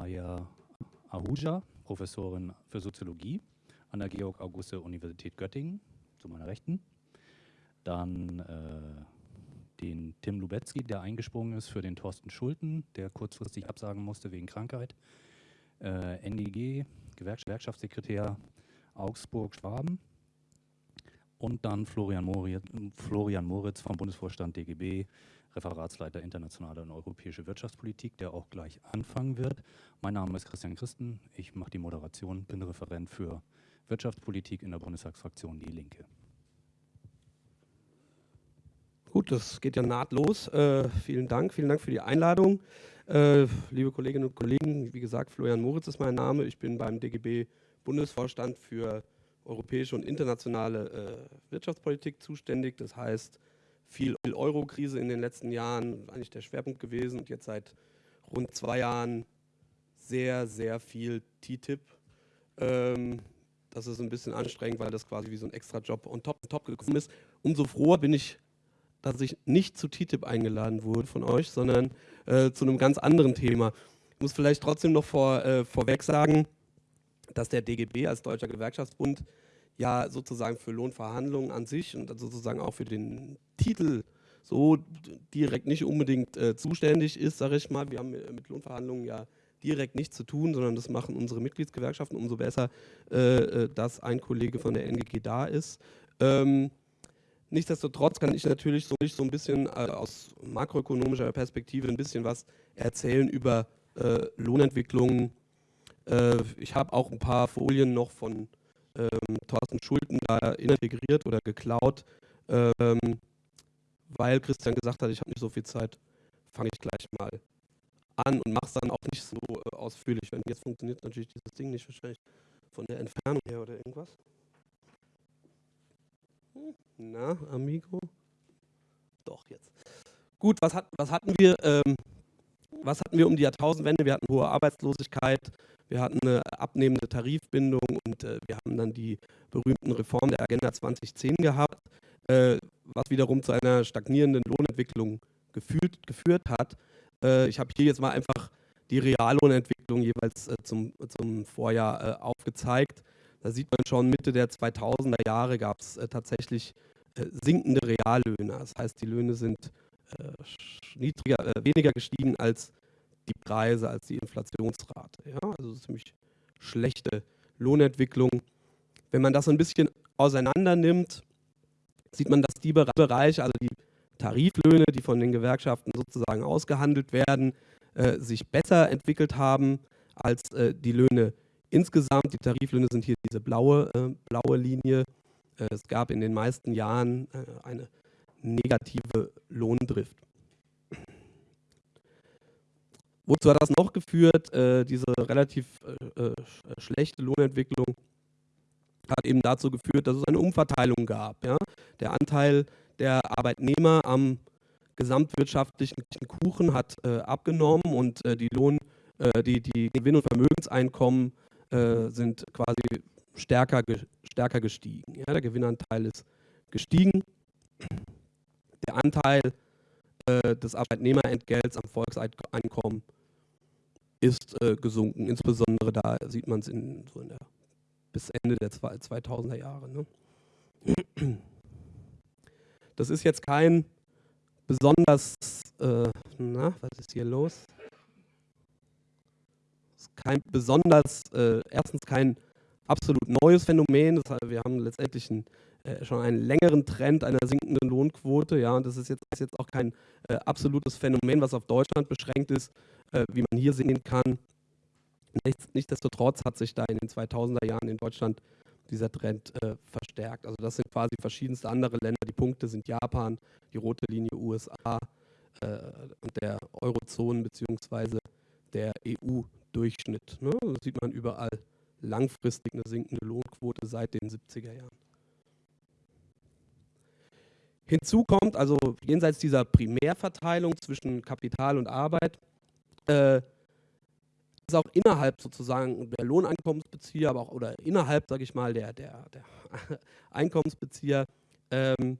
Maya Ahuja, Professorin für Soziologie an der Georg-Auguste-Universität Göttingen, zu meiner Rechten. Dann äh, den Tim Lubetzky, der eingesprungen ist für den Thorsten Schulten, der kurzfristig absagen musste wegen Krankheit. Äh, NDG, Gewerkschaftssekretär Augsburg-Schwaben. Und dann Florian Moritz, Florian Moritz vom Bundesvorstand DGB, Referatsleiter internationale und europäische Wirtschaftspolitik, der auch gleich anfangen wird. Mein Name ist Christian Christen, ich mache die Moderation, bin Referent für Wirtschaftspolitik in der Bundestagsfraktion Die Linke. Gut, das geht ja nahtlos. Äh, vielen Dank, vielen Dank für die Einladung. Äh, liebe Kolleginnen und Kollegen, wie gesagt, Florian Moritz ist mein Name. Ich bin beim DGB Bundesvorstand für europäische und internationale äh, Wirtschaftspolitik zuständig. Das heißt, viel Euro-Krise in den letzten Jahren eigentlich der Schwerpunkt gewesen und jetzt seit rund zwei Jahren sehr, sehr viel TTIP. Ähm, das ist ein bisschen anstrengend, weil das quasi wie so ein Extra-Job on top, top gekommen ist. Umso froher bin ich dass ich nicht zu TTIP eingeladen wurde von euch, sondern äh, zu einem ganz anderen Thema. Ich muss vielleicht trotzdem noch vor, äh, vorweg sagen, dass der DGB als Deutscher Gewerkschaftsbund ja sozusagen für Lohnverhandlungen an sich und sozusagen auch für den Titel so direkt nicht unbedingt äh, zuständig ist, sage ich mal. Wir haben mit Lohnverhandlungen ja direkt nichts zu tun, sondern das machen unsere Mitgliedsgewerkschaften. Umso besser, äh, äh dass ein Kollege von der NGG da ist. Ähm, Nichtsdestotrotz kann ich natürlich so, so ein bisschen äh, aus makroökonomischer Perspektive ein bisschen was erzählen über äh, Lohnentwicklungen. Äh, ich habe auch ein paar Folien noch von ähm, Thorsten Schulten da integriert oder geklaut, ähm, weil Christian gesagt hat, ich habe nicht so viel Zeit, fange ich gleich mal an und mache es dann auch nicht so äh, ausführlich. Wenn jetzt funktioniert natürlich dieses Ding nicht wahrscheinlich von der Entfernung her oder irgendwas. Na, Amigo? Doch, jetzt. Gut, was, hat, was hatten wir? Ähm, was hatten wir um die Jahrtausendwende? Wir hatten hohe Arbeitslosigkeit, wir hatten eine abnehmende Tarifbindung und äh, wir haben dann die berühmten Reformen der Agenda 2010 gehabt, äh, was wiederum zu einer stagnierenden Lohnentwicklung geführt, geführt hat. Äh, ich habe hier jetzt mal einfach die Reallohnentwicklung jeweils äh, zum, zum Vorjahr äh, aufgezeigt. Da sieht man schon, Mitte der 2000er Jahre gab es äh, tatsächlich sinkende Reallöhne. Das heißt, die Löhne sind niedriger, äh, weniger gestiegen als die Preise, als die Inflationsrate. Ja? Also ziemlich schlechte Lohnentwicklung. Wenn man das so ein bisschen auseinander nimmt, sieht man, dass die Bereiche, also die Tariflöhne, die von den Gewerkschaften sozusagen ausgehandelt werden, äh, sich besser entwickelt haben als äh, die Löhne Insgesamt, die Tariflöhne sind hier diese blaue, äh, blaue Linie. Äh, es gab in den meisten Jahren äh, eine negative Lohndrift. Wozu hat das noch geführt? Äh, diese relativ äh, äh, schlechte Lohnentwicklung hat eben dazu geführt, dass es eine Umverteilung gab. Ja? Der Anteil der Arbeitnehmer am gesamtwirtschaftlichen Kuchen hat abgenommen und die Lohn, die, die Gewinn- und Vermögenseinkommen äh, sind quasi stärker, stärker gestiegen. Ja, der Gewinnanteil ist gestiegen. Der Anteil äh, des Arbeitnehmerentgelts am Volkseinkommen ist äh, gesunken. Insbesondere da sieht man es in, so in bis Ende der 2000er Jahre. Ne? Das ist jetzt kein besonders, äh, na, was ist hier los? kein besonders, äh, erstens kein absolut neues Phänomen. Das heißt, wir haben letztendlich ein, äh, schon einen längeren Trend einer sinkenden Lohnquote. Ja, und das ist jetzt, ist jetzt auch kein äh, absolutes Phänomen, was auf Deutschland beschränkt ist, äh, wie man hier sehen kann. Nichts, nichtsdestotrotz hat sich da in den 2000er Jahren in Deutschland dieser Trend äh, verstärkt. Also das sind quasi verschiedenste andere Länder. Die Punkte sind Japan, die rote Linie USA äh, und der Eurozonen bzw. der EU Durchschnitt. Ne? Das sieht man überall langfristig eine sinkende Lohnquote seit den 70er Jahren. Hinzu kommt also jenseits dieser Primärverteilung zwischen Kapital und Arbeit, äh, ist auch innerhalb sozusagen der Lohneinkommensbezieher, aber auch oder innerhalb, sage ich mal, der, der, der Einkommensbezieher ähm,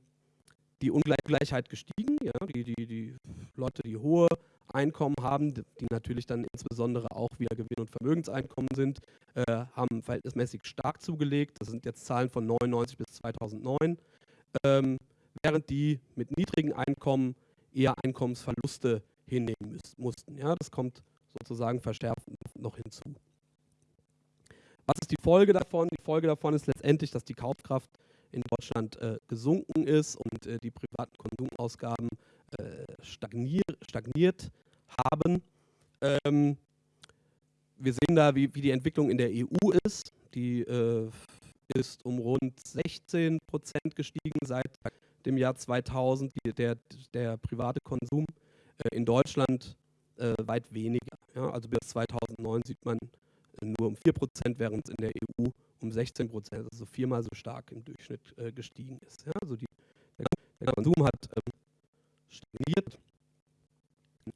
die Ungleichheit gestiegen. Ja? Die, die, die Leute, die hohe Einkommen haben, die natürlich dann insbesondere auch wieder Gewinn- und Vermögenseinkommen sind, äh, haben verhältnismäßig stark zugelegt. Das sind jetzt Zahlen von 99 bis 2009, ähm, während die mit niedrigen Einkommen eher Einkommensverluste hinnehmen mussten. Ja, das kommt sozusagen verschärft noch hinzu. Was ist die Folge davon? Die Folge davon ist letztendlich, dass die Kaufkraft in Deutschland äh, gesunken ist und äh, die privaten Konsumausgaben äh, stagnier stagniert haben. Ähm, wir sehen da, wie, wie, die Entwicklung in der EU ist. Die äh, ist um rund 16 Prozent gestiegen seit dem Jahr 2000, die, der, der private Konsum. Äh, in Deutschland äh, weit weniger. Ja? Also bis 2009 sieht man nur um 4 Prozent, während es in der EU um 16 Prozent, also viermal so stark im Durchschnitt äh, gestiegen ist. Ja? Also die, der, der, Konsum hat ähm, stagniert.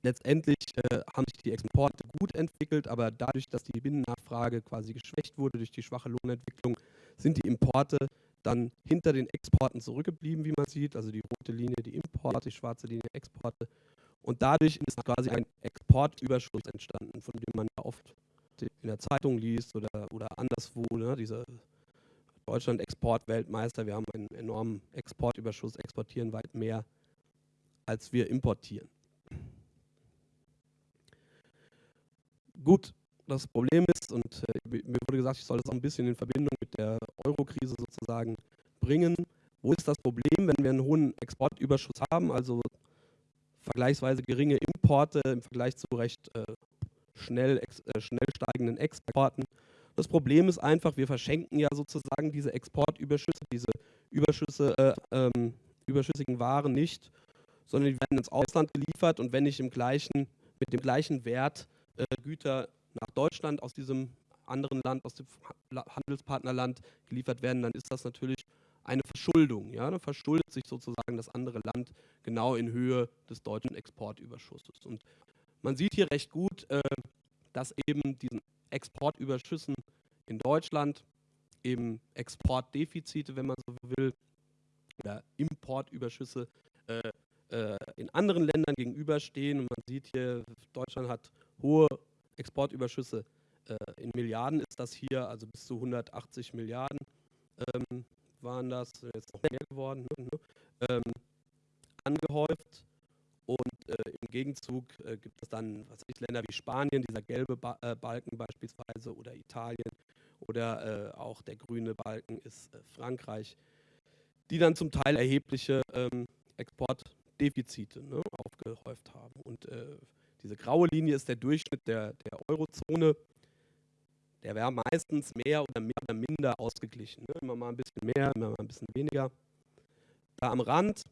Letztendlich äh, haben sich die Exporte gut entwickelt, aber dadurch, dass die Binnennachfrage quasi geschwächt wurde durch die schwache Lohnentwicklung, sind die Importe dann hinter den Exporten zurückgeblieben, wie man sieht. Also die rote Linie die Importe, die schwarze Linie Exporte. Und dadurch ist quasi ein Exportüberschuss entstanden, von dem man ja oft in der Zeitung liest oder, oder anderswo, ne, diese Deutschland Exportweltmeister, wir haben einen enormen Exportüberschuss, exportieren weit mehr, als wir importieren. Gut, das Problem ist, und äh, mir wurde gesagt, ich soll das auch ein bisschen in Verbindung mit der Euro-Krise sozusagen bringen. Wo ist das Problem, wenn wir einen hohen Exportüberschuss haben, also vergleichsweise geringe Importe im Vergleich zu recht äh, schnell, ex, äh, schnell steigenden Exporten. Das Problem ist einfach, wir verschenken ja sozusagen diese Exportüberschüsse, diese Überschüsse, äh, ähm, überschüssigen Waren nicht, sondern die werden ins Ausland geliefert und wenn nicht im gleichen, mit dem gleichen Wert äh, Güter nach Deutschland aus diesem anderen Land, aus dem Handelspartnerland geliefert werden, dann ist das natürlich eine Verschuldung. Ja? Dann verschuldet sich sozusagen das andere Land genau in Höhe des deutschen Exportüberschusses. Und man sieht hier recht gut, äh, dass eben diesen Exportüberschüssen in Deutschland eben Exportdefizite, wenn man so will, oder Importüberschüsse äh, äh, in anderen Ländern gegenüberstehen. Und man sieht hier, Deutschland hat hohe Exportüberschüsse. Äh, in Milliarden ist das hier, also bis zu 180 Milliarden ähm, waren das, jetzt noch mehr geworden, ne, ne ähm, angehäuft. Und äh, im Gegenzug äh, gibt es dann was ich, Länder wie Spanien, dieser gelbe ba äh, Balken beispielsweise, oder Italien, oder äh, auch der grüne Balken ist äh, Frankreich, die dann zum Teil erhebliche ähm, Exportdefizite ne, aufgehäuft haben. Und diese graue Linie ist der Durchschnitt der, der Eurozone. Der wäre meistens mehr oder, mehr oder minder ausgeglichen. Ne? Immer mal ein bisschen mehr, immer mal ein bisschen weniger. Da am Rand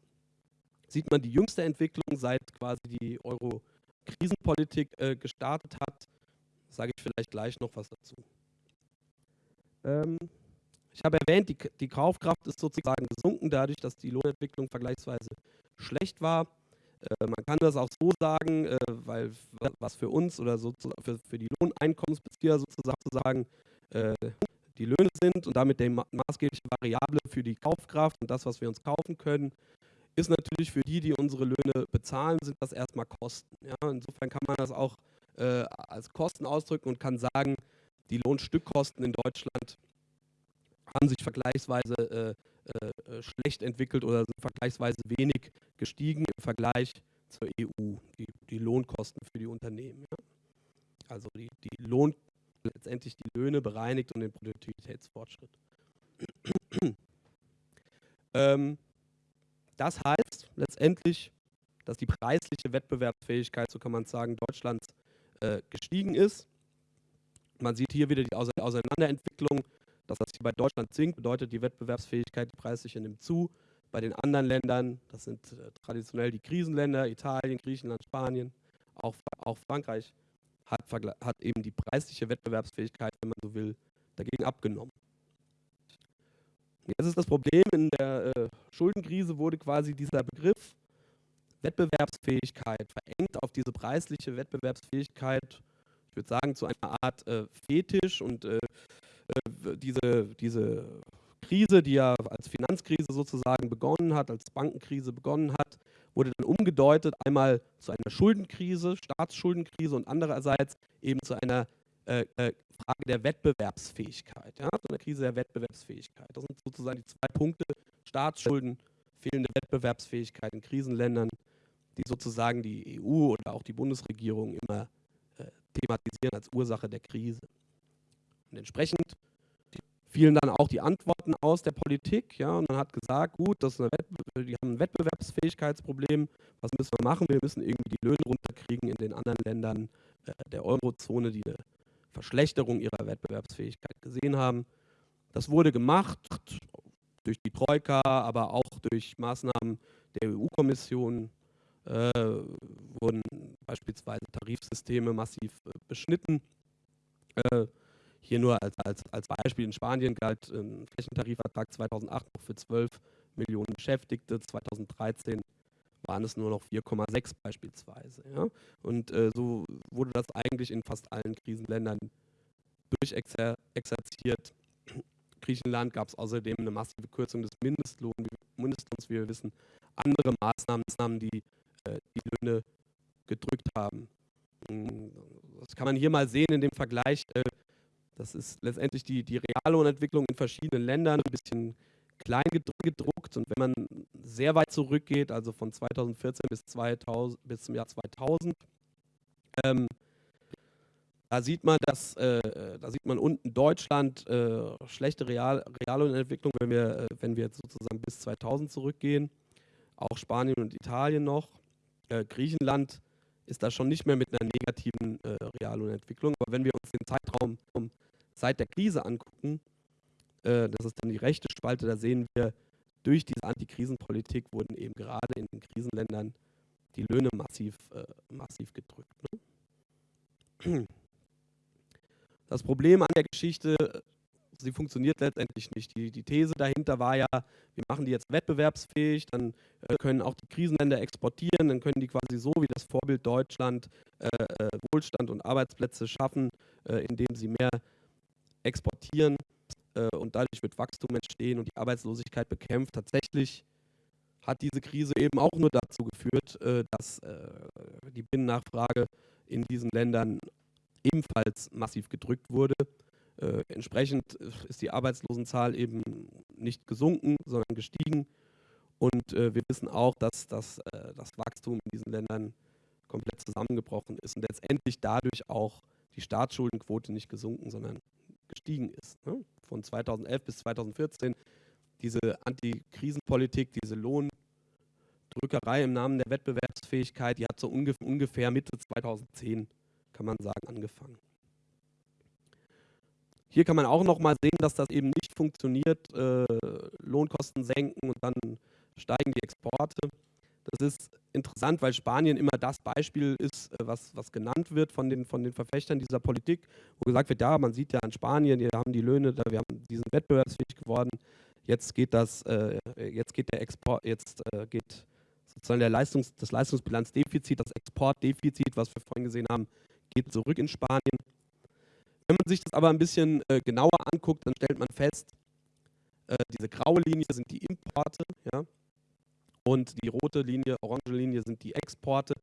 sieht man die jüngste Entwicklung, seit quasi die Euro-Krisenpolitik äh, gestartet hat. Sage ich vielleicht gleich noch was dazu. Ähm, ich habe erwähnt, die, die Kaufkraft ist sozusagen gesunken, dadurch, dass die Lohnentwicklung vergleichsweise schlecht war. Äh, man kann das auch so sagen, äh, weil was für uns oder so für, für die Lohneinkommensbezieher sozusagen äh, die Löhne sind und damit die maßgebliche Variable für die Kaufkraft und das, was wir uns kaufen können, ist natürlich für die, die unsere Löhne bezahlen, sind das erstmal Kosten. Ja? Insofern kann man das auch äh, als Kosten ausdrücken und kann sagen, die Lohnstückkosten in Deutschland haben sich vergleichsweise äh, schlecht entwickelt oder sind vergleichsweise wenig gestiegen im Vergleich zur EU, die, die Lohnkosten für die Unternehmen. Ja? Also die, die Lohn, letztendlich die Löhne bereinigt und den Produktivitätsfortschritt. ähm, das heißt letztendlich, dass die preisliche Wettbewerbsfähigkeit, so kann man sagen, Deutschlands äh, gestiegen ist. Man sieht hier wieder die Auseinanderentwicklung. Das, was hier bei Deutschland sinkt, bedeutet die Wettbewerbsfähigkeit, die preisliche nimmt zu. Bei den anderen Ländern, das sind äh, traditionell die Krisenländer, Italien, Griechenland, Spanien, auch, auch Frankreich, hat, hat eben die preisliche Wettbewerbsfähigkeit, wenn man so will, dagegen abgenommen. Jetzt ist das Problem, in der äh, Schuldenkrise wurde quasi dieser Begriff Wettbewerbsfähigkeit verengt auf diese preisliche Wettbewerbsfähigkeit, ich würde sagen, zu einer Art äh, Fetisch und äh diese, diese Krise, die ja als Finanzkrise sozusagen begonnen hat, als Bankenkrise begonnen hat wurde dann umgedeutet, einmal zu einer Schuldenkrise, Staatsschuldenkrise und andererseits eben zu einer äh, äh, Frage der Wettbewerbsfähigkeit, ja, zu einer Krise der Wettbewerbsfähigkeit. Das sind sozusagen die zwei Punkte, Staatsschulden, fehlende Wettbewerbsfähigkeit in Krisenländern, die sozusagen die EU oder auch die Bundesregierung immer äh, thematisieren als Ursache der Krise. Und entsprechend fielen dann auch die Antworten aus der Politik. Ja, und man hat gesagt, gut, das die haben ein Wettbewerbsfähigkeitsproblem. Was müssen wir machen? Wir müssen irgendwie die Löhne runterkriegen in den anderen Ländern äh, der Eurozone, die eine Verschlechterung ihrer Wettbewerbsfähigkeit gesehen haben. Das wurde gemacht durch die Troika, aber auch durch Maßnahmen der EU-Kommission. Äh, wurden beispielsweise Tarifsysteme massiv äh, beschnitten. Äh, hier nur als, als, als Beispiel, in Spanien galt ein Flächentarifvertrag 2008 noch für 12 Millionen Beschäftigte, 2013 waren es nur noch 4,6 beispielsweise. Ja? Und äh, so wurde das eigentlich in fast allen Krisenländern durchexerziert. Griechenland gab es außerdem eine massive Kürzung des Mindestlohn, Mindestlohns, wie wir wissen, andere Maßnahmen, die äh, die Löhne gedrückt haben. Hm, das kann man hier mal sehen in dem Vergleich äh, das ist letztendlich die, die Reallohnentwicklung in verschiedenen Ländern, ein bisschen klein gedruckt. Und wenn man sehr weit zurückgeht, also von 2014 bis, 2000, bis zum Jahr 2000, ähm, da sieht man, dass, äh, da sieht man unten Deutschland äh, schlechte Real, Reallohnentwicklung, wenn wir, äh, wenn wir sozusagen bis 2000 zurückgehen. Auch Spanien und Italien noch. Äh, Griechenland ist da schon nicht mehr mit einer negativen äh, Reallohnentwicklung. Aber wenn wir uns den Zeitraum um, seit der Krise angucken, äh, das ist dann die rechte Spalte, da sehen wir, durch diese Antikrisenpolitik wurden eben gerade in den Krisenländern die Löhne massiv, äh, massiv gedrückt. Ne? Das Problem an der Geschichte sie funktioniert letztendlich nicht. Die, die These dahinter war ja, wir machen die jetzt wettbewerbsfähig, dann äh, können auch die Krisenländer exportieren, dann können die quasi so wie das Vorbild Deutschland äh, äh, Wohlstand und Arbeitsplätze schaffen, äh, indem sie mehr exportieren äh, und dadurch wird Wachstum entstehen und die Arbeitslosigkeit bekämpft. Tatsächlich hat diese Krise eben auch nur dazu geführt, äh, dass die Binnennachfrage in diesen Ländern ebenfalls massiv gedrückt wurde. Äh, entsprechend ist die Arbeitslosenzahl eben nicht gesunken, sondern gestiegen. Und äh, wir wissen auch, dass, dass äh, das Wachstum in diesen Ländern komplett zusammengebrochen ist und letztendlich dadurch auch die Staatsschuldenquote nicht gesunken, sondern gestiegen ist. Ne? Von 2011 bis 2014 diese Antikrisenpolitik, diese Lohndrückerei im Namen der Wettbewerbsfähigkeit, die hat so ungefähr Mitte 2010, kann man sagen, angefangen. Hier kann man auch noch mal sehen, dass das eben nicht funktioniert, äh, Lohnkosten senken und dann steigen die Exporte. Das ist interessant, weil Spanien immer das Beispiel ist, äh, was, was genannt wird von den, von den Verfechtern dieser Politik, wo gesagt wird, ja, man sieht ja in Spanien, wir haben die Löhne, wir haben diesen wettbewerbsfähig geworden, jetzt geht das, äh, jetzt geht der Export, jetzt äh, geht sozusagen der Leistungs-, das Leistungsbilanzdefizit, das Exportdefizit, was wir vorhin gesehen haben, geht zurück in Spanien. Wenn man sich das aber ein bisschen äh, genauer anguckt, dann stellt man fest, äh, diese graue Linie sind die Importe, ja, und die rote Linie, orange Linie sind die Exporte.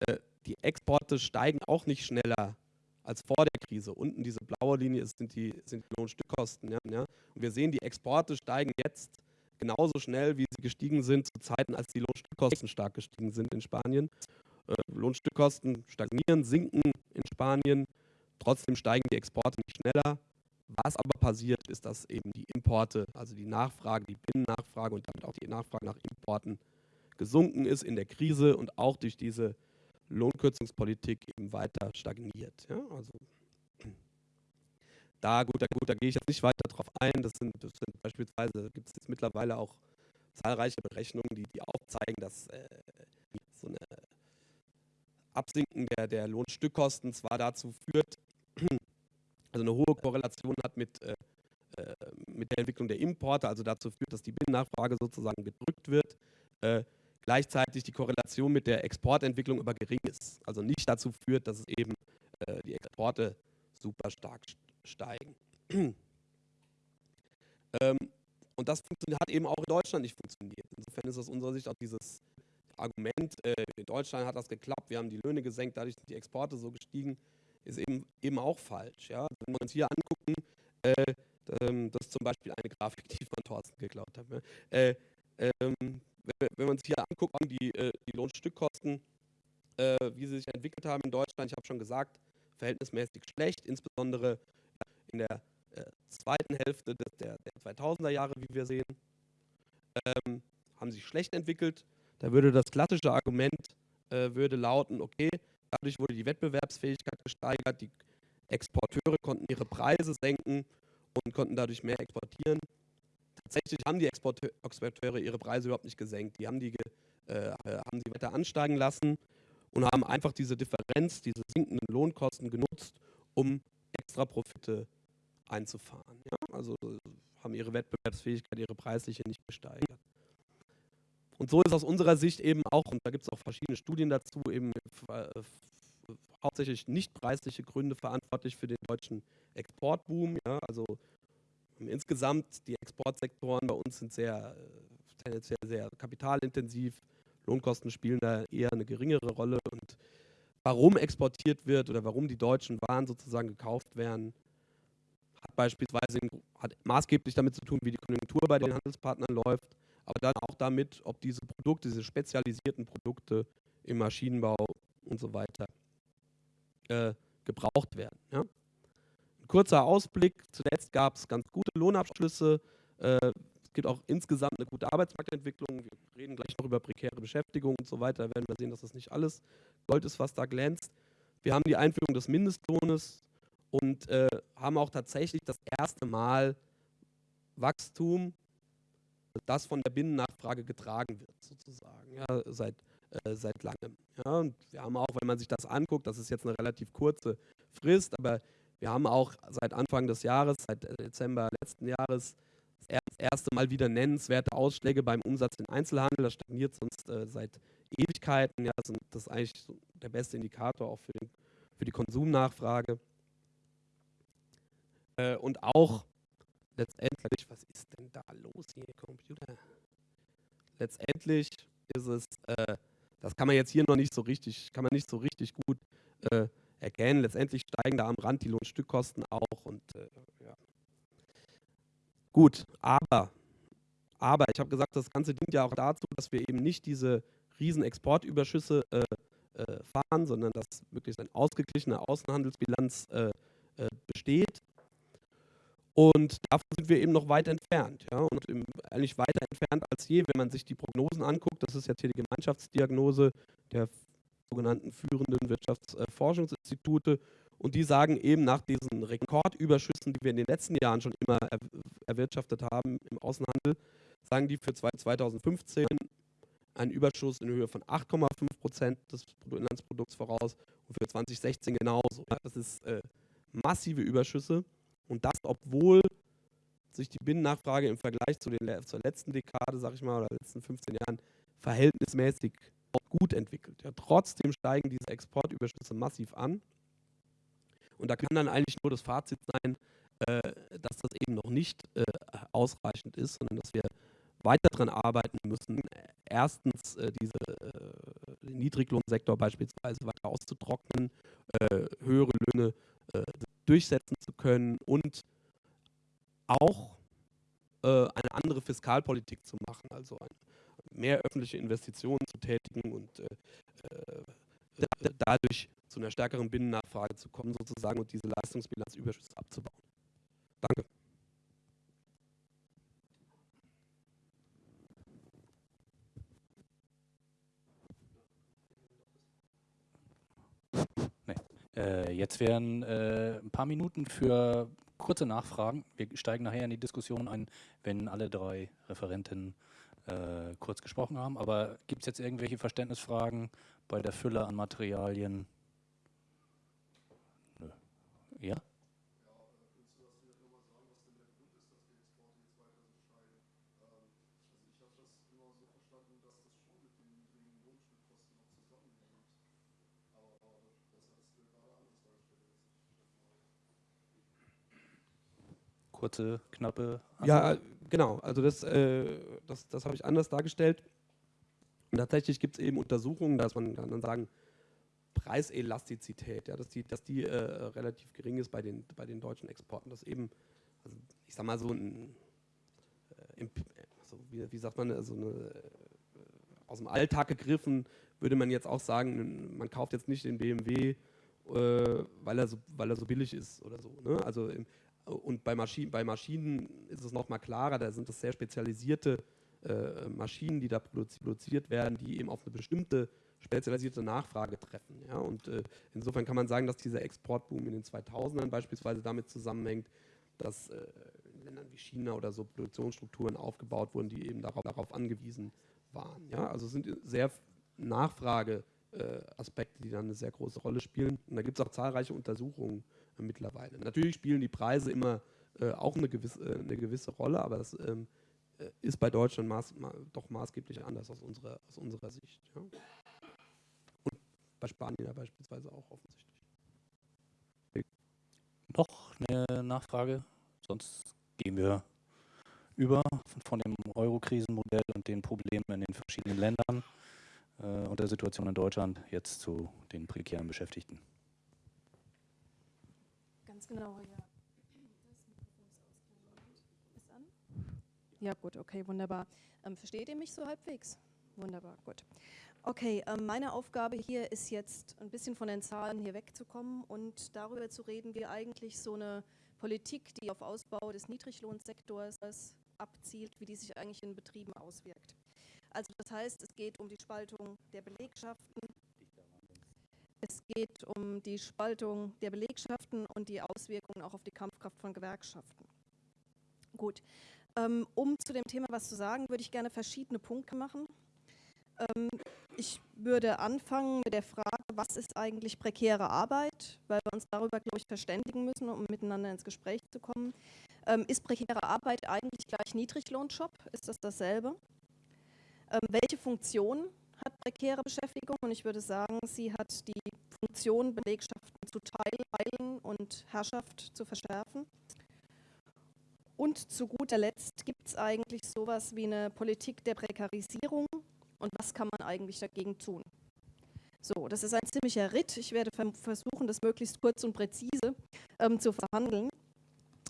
Äh, die Exporte steigen auch nicht schneller als vor der Krise. Unten diese blaue Linie sind die, sind die Lohnstückkosten. Ja, ja. Und wir sehen, die Exporte steigen jetzt genauso schnell, wie sie gestiegen sind zu Zeiten, als die Lohnstückkosten stark gestiegen sind in Spanien. Äh, Lohnstückkosten stagnieren, sinken in Spanien. Trotzdem steigen die Exporte nicht schneller. Was aber passiert, ist, dass eben die Importe, also die Nachfrage, die Binnennachfrage und damit auch die Nachfrage nach Importen gesunken ist in der Krise und auch durch diese Lohnkürzungspolitik eben weiter stagniert. Ja, also da gut, da gut, da gehe ich jetzt nicht weiter drauf ein. Das sind, das sind beispielsweise gibt es jetzt mittlerweile auch zahlreiche Berechnungen, die, die aufzeigen, dass äh, so eine Absinken der, der Lohnstückkosten zwar dazu führt, also eine hohe Korrelation hat mit, äh, äh, mit der Entwicklung der Importe, also dazu führt, dass die Binnennachfrage sozusagen gedrückt wird, äh, gleichzeitig die Korrelation mit der Exportentwicklung aber gering ist. Also nicht dazu führt, dass es eben äh, die Exporte super stark steigen. ähm, und das hat eben auch in Deutschland nicht funktioniert. Insofern ist aus unserer Sicht auch dieses Argument, äh, in Deutschland hat das geklappt, wir haben die Löhne gesenkt, dadurch sind die Exporte so gestiegen, ist eben, eben auch falsch. Ja? Wenn wir uns hier angucken, äh, ähm, das ist zum Beispiel eine Grafik, die ich von Thorsten geklaut habe. Ne? Äh, ähm, wenn, wenn wir uns hier angucken, die, äh, die Lohnstückkosten, äh, wie sie sich entwickelt haben in Deutschland, ich habe schon gesagt, verhältnismäßig schlecht, insbesondere in der äh, zweiten Hälfte des, der, der 2000er Jahre, wie wir sehen, ähm, haben sich schlecht entwickelt. Da würde das klassische Argument äh, würde lauten, okay, dadurch wurde die Wettbewerbsfähigkeit gesteigert, die Exporteure konnten ihre Preise senken und konnten dadurch mehr exportieren. Tatsächlich haben die Exporteure ihre Preise überhaupt nicht gesenkt. Die haben die, äh, haben sie weiter ansteigen lassen und haben einfach diese Differenz, diese sinkenden Lohnkosten genutzt, um extra Profite einzufahren. Ja? Also haben ihre Wettbewerbsfähigkeit, ihre preisliche nicht gesteigert. Und so ist aus unserer Sicht eben auch, und da gibt es auch verschiedene Studien dazu, eben äh, hauptsächlich nicht preisliche Gründe verantwortlich für den deutschen Exportboom. Ja? Also insgesamt die Exportsektoren bei uns sind sehr äh, tendenziell sehr kapitalintensiv. Lohnkosten spielen da eher eine geringere Rolle. Und warum exportiert wird oder warum die deutschen Waren sozusagen gekauft werden, hat beispielsweise hat maßgeblich damit zu tun, wie die Konjunktur bei den Handelspartnern läuft, aber dann auch damit, ob diese Produkte, diese spezialisierten Produkte im Maschinenbau und so weiter äh, gebraucht werden. Ja? Ein kurzer Ausblick, zuletzt gab es ganz gute Lohnabschlüsse, äh, es gibt auch insgesamt eine gute Arbeitsmarktentwicklung, wir reden gleich noch über prekäre Beschäftigung und so weiter, da werden wir sehen, dass das nicht alles Gold ist, was da glänzt. Wir haben die Einführung des Mindestlohnes, und äh, haben auch tatsächlich das erste Mal Wachstum, das von der Binnennachfrage getragen wird, sozusagen, ja, seit, äh, seit langem. Ja. Und wir haben auch, wenn man sich das anguckt, das ist jetzt eine relativ kurze Frist, aber wir haben auch seit Anfang des Jahres, seit äh, Dezember letzten Jahres, das erste Mal wieder nennenswerte Ausschläge beim Umsatz im Einzelhandel. Das stagniert sonst äh, seit Ewigkeiten. Ja, das ist eigentlich der beste Indikator auch für, den, für die Konsumnachfrage. Äh, und auch letztendlich, was ist denn da los hier, Computer? Letztendlich ist es, äh, das kann man jetzt hier noch nicht so richtig, kann man nicht so richtig gut äh, erkennen. Letztendlich steigen da am Rand die Lohnstückkosten auch und äh, ja. Gut, aber, aber ich habe gesagt, das Ganze dient ja auch dazu, dass wir eben nicht diese riesen Exportüberschüsse äh, äh, fahren, sondern dass wirklich eine ausgeglichene Außenhandelsbilanz besteht und davon sind wir eben noch weit entfernt. Ja? Und eigentlich weiter entfernt als je, wenn man sich die Prognosen anguckt. Das ist jetzt hier die Gemeinschaftsdiagnose der sogenannten führenden Wirtschaftsforschungsinstitute. Und die sagen eben nach diesen Rekordüberschüssen, die wir in den letzten Jahren schon immer er erwirtschaftet haben im Außenhandel, sagen die für 2015 einen Überschuss in Höhe von 8,5 Prozent des Bruttoinlandsprodukts voraus und für 2016 genauso. Das ist äh, massive Überschüsse. Und das, obwohl sich die Binnennachfrage im Vergleich zu den, zur letzten Dekade, sag ich mal, oder letzten 15 Jahren verhältnismäßig gut entwickelt. Ja, trotzdem steigen diese Exportüberschüsse massiv an. Und da kann dann eigentlich nur das Fazit sein, äh, dass das eben noch nicht äh, ausreichend ist, sondern dass wir weiter daran arbeiten müssen, erstens äh, diese, äh, den Niedriglohnsektor beispielsweise weiter auszutrocknen, äh, höhere Löhne äh, durchsetzen zu können und auch äh, eine andere Fiskalpolitik zu machen, also mehr öffentliche Investitionen zu tätigen und äh, äh, dadurch zu einer stärkeren Binnennachfrage zu kommen sozusagen und diese Leistungsbilanzüberschüsse abzubauen. Danke. Äh, jetzt wären äh, ein paar Minuten für kurze Nachfragen. Wir steigen nachher in die Diskussion ein, wenn alle drei Referenten äh, kurz gesprochen haben. Aber gibt es jetzt irgendwelche Verständnisfragen bei der Fülle an Materialien? Nö. Ja? Kurze, knappe Antwort? Ja, genau. Also das, äh, das, das habe ich anders dargestellt. Und tatsächlich gibt es eben Untersuchungen, dass man kann dann sagen, Preiselastizität, ja, dass die, dass die äh, relativ gering ist bei den, bei den deutschen Exporten. Das eben, also ich sag mal so ein, äh, also wie, wie, sagt man, also eine, äh, aus dem Alltag gegriffen, würde man jetzt auch sagen, man kauft jetzt nicht den BMW, äh, weil, er so, weil er so billig ist oder so. Ne? Also im, und bei, Maschi bei Maschinen ist es nochmal klarer, da sind das sehr spezialisierte äh, Maschinen, die da produziert werden, die eben auf eine bestimmte spezialisierte Nachfrage treffen. Ja? Und äh, insofern kann man sagen, dass dieser Exportboom in den 2000ern beispielsweise damit zusammenhängt, dass äh, in Ländern wie China oder so Produktionsstrukturen aufgebaut wurden, die eben darauf, darauf angewiesen waren. Ja? Also es sind sehr Nachfrageaspekte, äh, die dann eine sehr große Rolle spielen. Und da gibt es auch zahlreiche Untersuchungen mittlerweile. Natürlich spielen die Preise immer äh, auch eine gewisse, äh, eine gewisse Rolle, aber das ähm, ist bei Deutschland maß, ma, doch maßgeblich anders aus unserer, aus unserer Sicht. Ja? Und bei Spanien ja beispielsweise auch offensichtlich. Noch eine Nachfrage, sonst gehen wir über von dem Euro-Krisenmodell und den Problemen in den verschiedenen Ländern äh, und der Situation in Deutschland jetzt zu den prekären Beschäftigten. Ganz genau, ja. Ja, gut, okay, wunderbar. Ähm, versteht ihr mich so halbwegs? Wunderbar, gut. Okay, ähm, meine Aufgabe hier ist jetzt ein bisschen von den Zahlen hier wegzukommen und darüber zu reden, wie eigentlich so eine Politik, die auf Ausbau des Niedriglohnsektors abzielt, wie die sich eigentlich in Betrieben auswirkt. Also das heißt, es geht um die Spaltung der Belegschaften, es geht um die Spaltung der Belegschaften und die Auswirkungen auch auf die Kampfkraft von Gewerkschaften. Gut, ähm, um zu dem Thema was zu sagen, würde ich gerne verschiedene Punkte machen. Ähm, ich würde anfangen mit der Frage, was ist eigentlich prekäre Arbeit, weil wir uns darüber, glaube ich, verständigen müssen, um miteinander ins Gespräch zu kommen. Ähm, ist prekäre Arbeit eigentlich gleich Niedriglohnjob? Ist das dasselbe? welche Funktion hat prekäre Beschäftigung? Und ich würde sagen, sie hat die Funktion, Belegschaften zu teilen und Herrschaft zu verschärfen. Und zu guter Letzt gibt es eigentlich sowas wie eine Politik der Prekarisierung und was kann man eigentlich dagegen tun. So, das ist ein ziemlicher Ritt. Ich werde versuchen, das möglichst kurz und präzise ähm, zu verhandeln.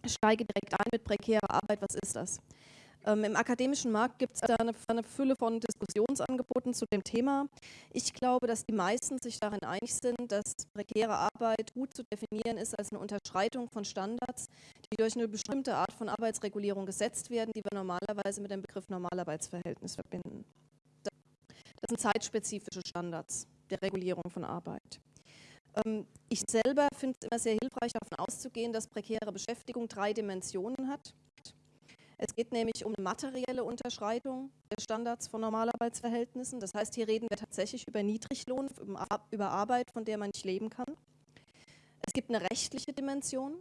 Ich steige direkt ein mit prekärer Arbeit. Was ist das? Ähm, Im akademischen Markt gibt es da eine, eine, Fülle von Diskussionsangeboten zu dem Thema. Ich glaube, dass die meisten sich darin einig sind, dass prekäre Arbeit gut zu definieren ist als eine Unterschreitung von Standards, die durch eine bestimmte Art von Arbeitsregulierung gesetzt werden, die wir normalerweise mit dem Begriff Normalarbeitsverhältnis verbinden. Das sind zeitspezifische Standards der Regulierung von Arbeit. Ähm, ich selber finde es immer sehr hilfreich, davon auszugehen, dass prekäre Beschäftigung drei Dimensionen hat. Es geht nämlich um eine materielle Unterschreitung der Standards von Normalarbeitsverhältnissen. Das heißt, hier reden wir tatsächlich über Niedriglohn, über Arbeit, von der man nicht leben kann. Es gibt eine rechtliche Dimension.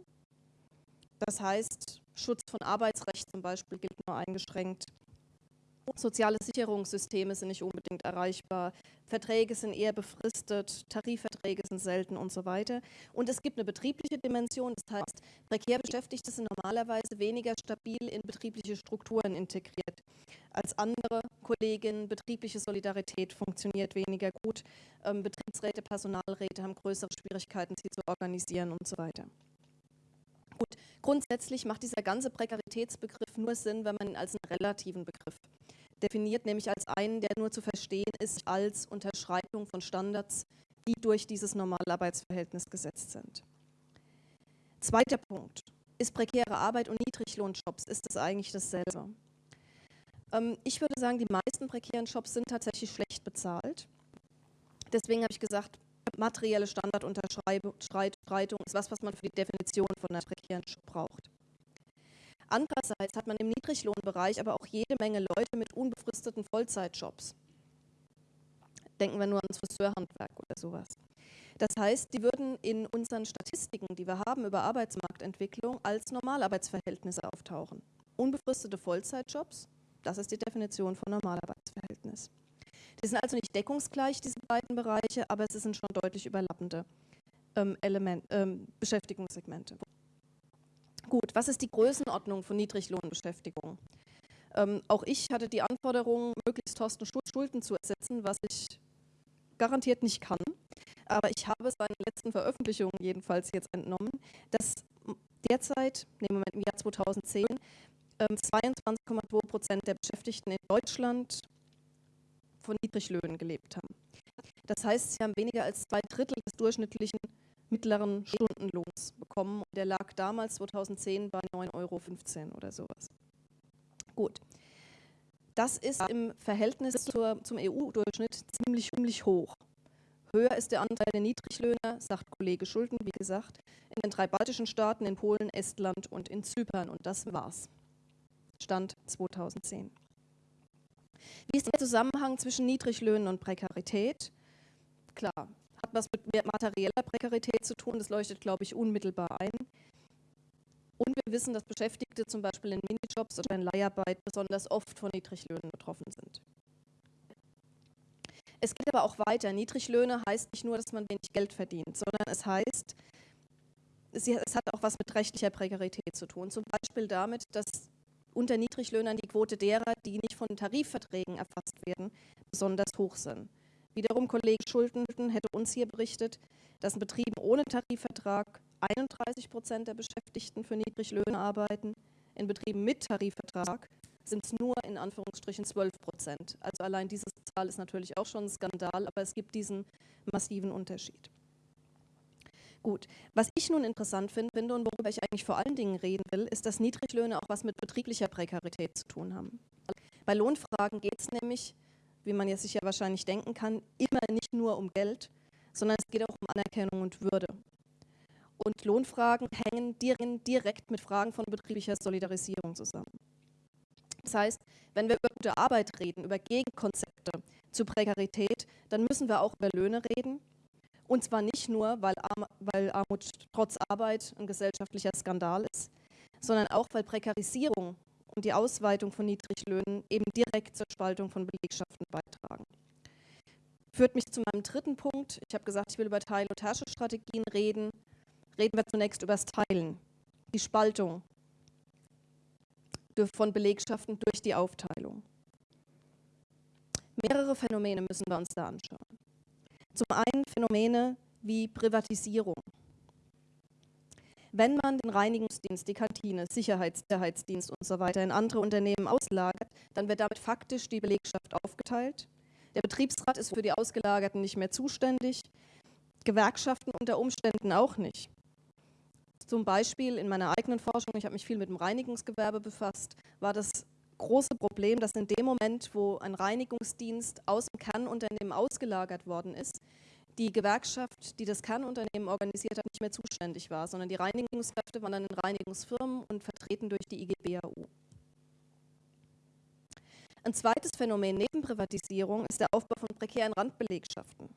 Das heißt, Schutz von Arbeitsrecht zum Beispiel gilt nur eingeschränkt. Soziale Sicherungssysteme sind nicht unbedingt erreichbar, Verträge sind eher befristet, Tarifverträge sind selten und so weiter. Und es gibt eine betriebliche Dimension, das heißt, prekär Beschäftigte sind normalerweise weniger stabil in betriebliche Strukturen integriert als andere Kolleginnen. Betriebliche Solidarität funktioniert weniger gut, ähm, Betriebsräte, Personalräte haben größere Schwierigkeiten, sie zu organisieren und so weiter. Gut, grundsätzlich macht dieser ganze Prekaritätsbegriff nur Sinn, wenn man ihn als einen relativen Begriff definiert, nämlich als einen, der nur zu verstehen ist als Unterschreitung von Standards, die durch dieses Normalarbeitsverhältnis gesetzt sind. Zweiter Punkt. Ist prekäre Arbeit und Niedriglohnjobs, ist das eigentlich dasselbe? Ähm, ich würde sagen, die meisten prekären Jobs sind tatsächlich schlecht bezahlt. Deswegen habe ich gesagt, materielle Standardunterschreitung ist was, was man für die Definition von einem prekären Job braucht. Andererseits hat man im Niedriglohnbereich aber auch jede Menge Leute mit unbefristeten Vollzeitjobs. Denken wir nur ans Friseurhandwerk oder sowas. Das heißt, die würden in unseren Statistiken, die wir haben über Arbeitsmarktentwicklung, als Normalarbeitsverhältnisse auftauchen. Unbefristete Vollzeitjobs, das ist die Definition von Normalarbeitsverhältnis. Die sind also nicht deckungsgleich, diese beiden Bereiche, aber es sind schon deutlich überlappende ähm, Element, ähm, Beschäftigungssegmente. Gut, was ist die Größenordnung von Niedriglohnbeschäftigung? Ähm, auch ich hatte die Anforderung, möglichst Thorsten Schulten zu ersetzen, was ich garantiert nicht kann. Aber ich habe seinen letzten Veröffentlichungen jedenfalls jetzt entnommen, dass derzeit, nehmen wir im Jahr 2010, 22,2 Prozent der Beschäftigten in Deutschland von Niedriglöhnen gelebt haben. Das heißt, sie haben weniger als zwei Drittel des durchschnittlichen mittleren Stundenlohns bekommen. Der lag damals 2010 bei 9,15 Euro oder sowas. Gut. Das ist im Verhältnis zur, zum EU-Durchschnitt ziemlich, ziemlich hoch. Höher ist der Anteil der Niedriglöhner, sagt Kollege Schulten, wie gesagt, in den drei baltischen Staaten, in Polen, Estland und in Zypern. Und das war's. Stand 2010. Wie ist der Zusammenhang zwischen Niedriglöhnen und Prekarität? Klar, hat was mit materieller Prekarität zu tun, das leuchtet, glaube ich, unmittelbar ein. Und wir wissen, dass Beschäftigte zum Beispiel in Minijobs oder in Leiharbeit besonders oft von Niedriglöhnen betroffen sind. Es geht aber auch weiter. Niedriglöhne heißt nicht nur, dass man wenig Geld verdient, sondern es heißt, es hat auch was mit rechtlicher Prekarität zu tun. Zum Beispiel damit, dass unter Niedriglöhnern die Quote derer, die nicht von Tarifverträgen erfasst werden, besonders hoch sind. Wiederum Kollege Schulten hätte uns hier berichtet, dass in Betrieben ohne Tarifvertrag 31 Prozent der Beschäftigten für Niedriglöhne arbeiten. In Betrieben mit Tarifvertrag sind es nur in Anführungsstrichen 12 Prozent. Also allein diese Zahl ist natürlich auch schon ein Skandal, aber es gibt diesen massiven Unterschied. Gut, was ich nun interessant finde und worüber ich eigentlich vor allen Dingen reden will, ist, dass Niedriglöhne auch was mit betrieblicher Prekarität zu tun haben. Bei Lohnfragen geht es nämlich, wie man jetzt sich ja wahrscheinlich denken kann, immer nicht nur um Geld, sondern es geht auch um Anerkennung und Würde. Und Lohnfragen hängen direkt mit Fragen von betrieblicher Solidarisierung zusammen. Das heißt, wenn wir über gute Arbeit reden, über Gegenkonzepte zu Prekarität, dann müssen wir auch über Löhne reden und zwar nicht nur, weil, Arm, weil Armut trotz Arbeit ein gesellschaftlicher Skandal ist, sondern auch, weil Prekarisierung und die Ausweitung von Niedriglöhnen eben direkt zur Spaltung von Belegschaften beitragen. Führt mich zu meinem dritten Punkt. Ich habe gesagt, ich will über Teil- und Herrschungsstrategien reden. Reden wir zunächst über das Teilen, die Spaltung von Belegschaften durch die Aufteilung. Mehrere Phänomene müssen wir uns da anschauen. Zum einen Phänomene wie Privatisierung. Wenn man den Reinigungsdienst, die Kantine, Sicherheitsdienst und so weiter in andere Unternehmen auslagert, dann wird damit faktisch die Belegschaft aufgeteilt. Der Betriebsrat ist für die Ausgelagerten nicht mehr zuständig, Gewerkschaften unter Umständen auch nicht. Zum Beispiel in meiner eigenen Forschung, ich habe mich viel mit dem Reinigungsgewerbe befasst, war das große Problem, dass in dem Moment, wo ein Reinigungsdienst aus dem Kernunternehmen ausgelagert worden ist, die Gewerkschaft, die das Kernunternehmen organisiert hat, nicht mehr zuständig war, sondern die Reinigungskräfte waren dann in Reinigungsfirmen und vertreten durch die IGBAU. Ein zweites Phänomen neben Privatisierung ist der Aufbau von prekären Randbelegschaften.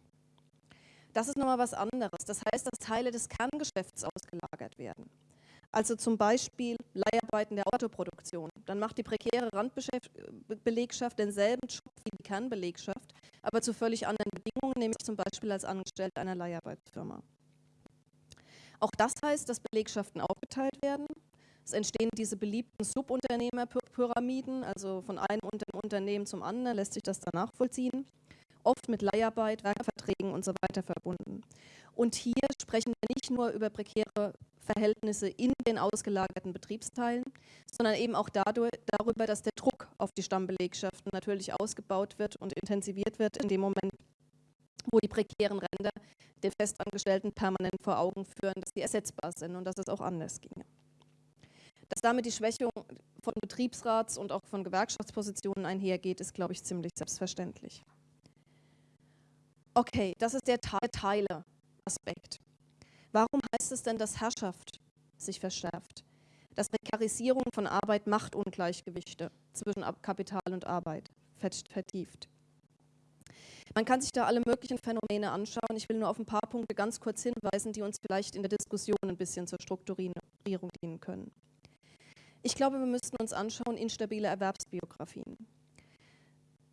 Das ist nochmal was anderes. Das heißt, dass Teile des Kerngeschäfts ausgelagert werden. Also zum Beispiel Leiharbeiten der Autoproduktion. Dann macht die prekäre Randbelegschaft denselben Job wie die Kernbelegschaft, aber zu völlig anderen Bedingungen, nämlich zum Beispiel als Angestellte einer Leiharbeitsfirma. Auch das heißt, dass Belegschaften aufgeteilt werden. Es entstehen diese beliebten Subunternehmerpyramiden, also von einem Unternehmen zum anderen lässt sich das dann nachvollziehen, oft mit Leiharbeit, Werkverträgen und so weiter verbunden. Und hier sprechen wir nicht nur über prekäre Verhältnisse in den ausgelagerten Betriebsteilen, sondern eben auch dadurch, darüber, dass der Druck auf die Stammbelegschaften natürlich ausgebaut wird und intensiviert wird in dem Moment, wo die prekären Ränder den Festangestellten permanent vor Augen führen, dass sie ersetzbar sind und dass es auch anders ginge. Dass damit die Schwächung von Betriebsrats- und auch von Gewerkschaftspositionen einhergeht, ist, glaube ich, ziemlich selbstverständlich. Okay, das ist der Teile-Aspekt. Warum heißt es denn, dass Herrschaft sich verschärft? Dass Prekarisierung von Arbeit Machtungleichgewichte zwischen Kapital und Arbeit vertieft. Man kann sich da alle möglichen Phänomene anschauen. Ich will nur auf ein paar Punkte ganz kurz hinweisen, die uns vielleicht in der Diskussion ein bisschen zur Strukturierung dienen können. Ich glaube, wir müssten uns anschauen instabile Erwerbsbiografien.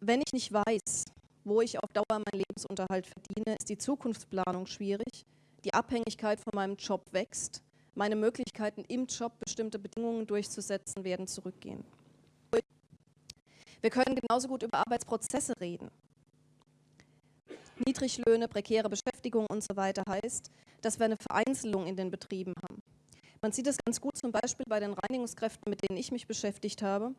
Wenn ich nicht weiß, wo ich auf Dauer meinen Lebensunterhalt verdiene, ist die Zukunftsplanung schwierig, die Abhängigkeit von meinem Job wächst, meine Möglichkeiten im Job bestimmte Bedingungen durchzusetzen werden zurückgehen. Wir können genauso gut über Arbeitsprozesse reden. Niedriglöhne, prekäre Beschäftigung und so weiter heißt, dass wir eine Vereinzelung in den Betrieben haben. Man sieht es ganz gut zum Beispiel bei den Reinigungskräften, mit denen ich mich beschäftigt habe.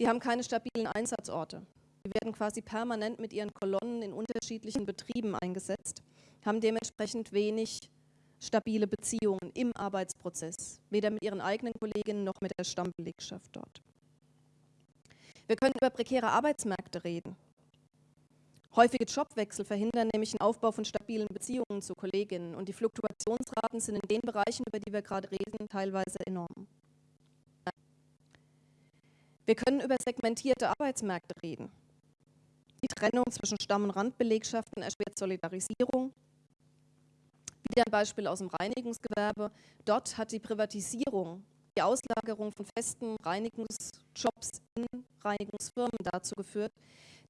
Die haben keine stabilen Einsatzorte. Die werden quasi permanent mit ihren Kolonnen in unterschiedlichen Betrieben eingesetzt, haben dementsprechend wenig stabile Beziehungen im Arbeitsprozess, weder mit ihren eigenen Kolleginnen noch mit der Stammbelegschaft dort. Wir können über prekäre Arbeitsmärkte reden. Häufige Jobwechsel verhindern nämlich den Aufbau von stabilen Beziehungen zu Kolleginnen und die Fluktuationsraten sind in den Bereichen, über die wir gerade reden, teilweise enorm. Wir können über segmentierte Arbeitsmärkte reden. Die Trennung zwischen Stamm- und Randbelegschaften erschwert Solidarisierung. Wieder ein Beispiel aus dem Reinigungsgewerbe. Dort hat die Privatisierung, die Auslagerung von festen Reinigungsjobs in Reinigungsfirmen dazu geführt,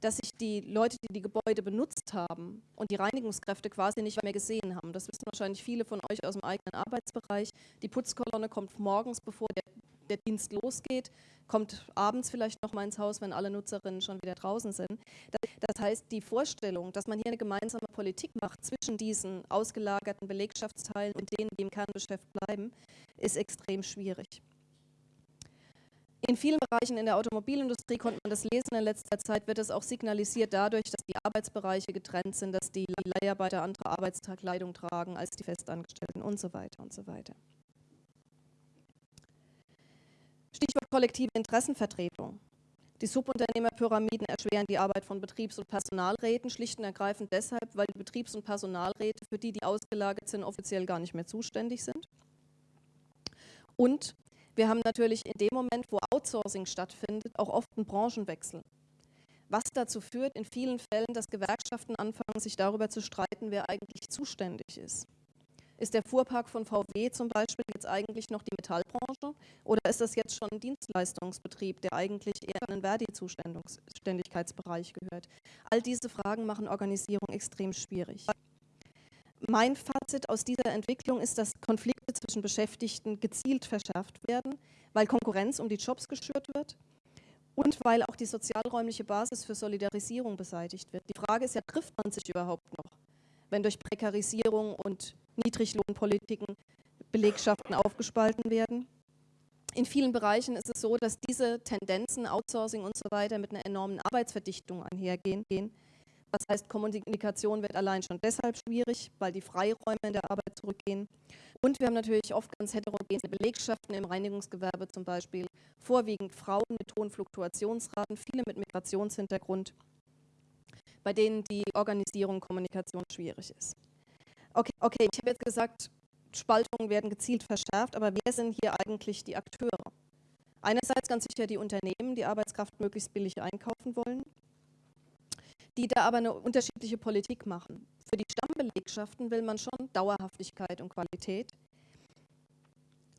dass sich die Leute, die die Gebäude benutzt haben und die Reinigungskräfte quasi nicht mehr gesehen haben. Das wissen wahrscheinlich viele von euch aus dem eigenen Arbeitsbereich. Die Putzkolonne kommt morgens, bevor der, der Dienst losgeht, kommt abends vielleicht noch mal ins Haus, wenn alle Nutzerinnen schon wieder draußen sind. Das, heißt, die Vorstellung, dass man hier eine gemeinsame Politik macht zwischen diesen ausgelagerten Belegschaftsteilen und denen, die im Kerngeschäft bleiben, ist extrem schwierig. In vielen Bereichen in der Automobilindustrie konnte man das lesen in letzter Zeit, wird es auch signalisiert dadurch, dass die Arbeitsbereiche getrennt sind, dass die Leiharbeiter andere Arbeitskleidung tragen als die Festangestellten und so weiter und so weiter. Stichwort kollektive Interessenvertretung. Die Subunternehmerpyramiden erschweren die Arbeit von Betriebs- und Personalräten schlicht und ergreifend deshalb, weil die Betriebs- und Personalräte, für die die ausgelagert sind, offiziell gar nicht mehr zuständig sind. Und wir haben natürlich in dem Moment, wo Outsourcing stattfindet, auch oft einen Branchenwechsel. Was dazu führt in vielen Fällen, dass Gewerkschaften anfangen, sich darüber zu streiten, wer eigentlich zuständig ist. Ist der Fuhrpark von VW zum Beispiel jetzt eigentlich noch die Metallbranche oder ist das jetzt schon ein Dienstleistungsbetrieb, der eigentlich eher in den Verdi-Zuständigkeitsbereich gehört? All diese Fragen machen Organisierung extrem schwierig. Mein Fazit aus dieser Entwicklung ist, dass Konflikte zwischen Beschäftigten gezielt verschärft werden, weil Konkurrenz um die Jobs geschürt wird und weil auch die sozialräumliche Basis für Solidarisierung beseitigt wird. Die Frage ist ja, trifft man sich überhaupt noch, wenn durch Prekarisierung und Niedriglohnpolitiken Belegschaften aufgespalten werden? In vielen Bereichen ist es so, dass diese Tendenzen, Outsourcing und so weiter, mit einer enormen Arbeitsverdichtung einhergehen das heißt, Kommunikation wird allein schon deshalb schwierig, weil die Freiräume in der Arbeit zurückgehen. Und wir haben natürlich oft ganz heterogene Belegschaften im Reinigungsgewerbe zum Beispiel, vorwiegend Frauen mit hohen Fluktuationsraten, viele mit Migrationshintergrund, bei denen die Organisierung und Kommunikation schwierig ist. Okay, okay ich habe jetzt gesagt, Spaltungen werden gezielt verschärft, aber wer sind hier eigentlich die Akteure? Einerseits ganz sicher die Unternehmen, die Arbeitskraft möglichst billig einkaufen wollen die da aber eine unterschiedliche Politik machen. Für die Stammbelegschaften will man schon Dauerhaftigkeit und Qualität.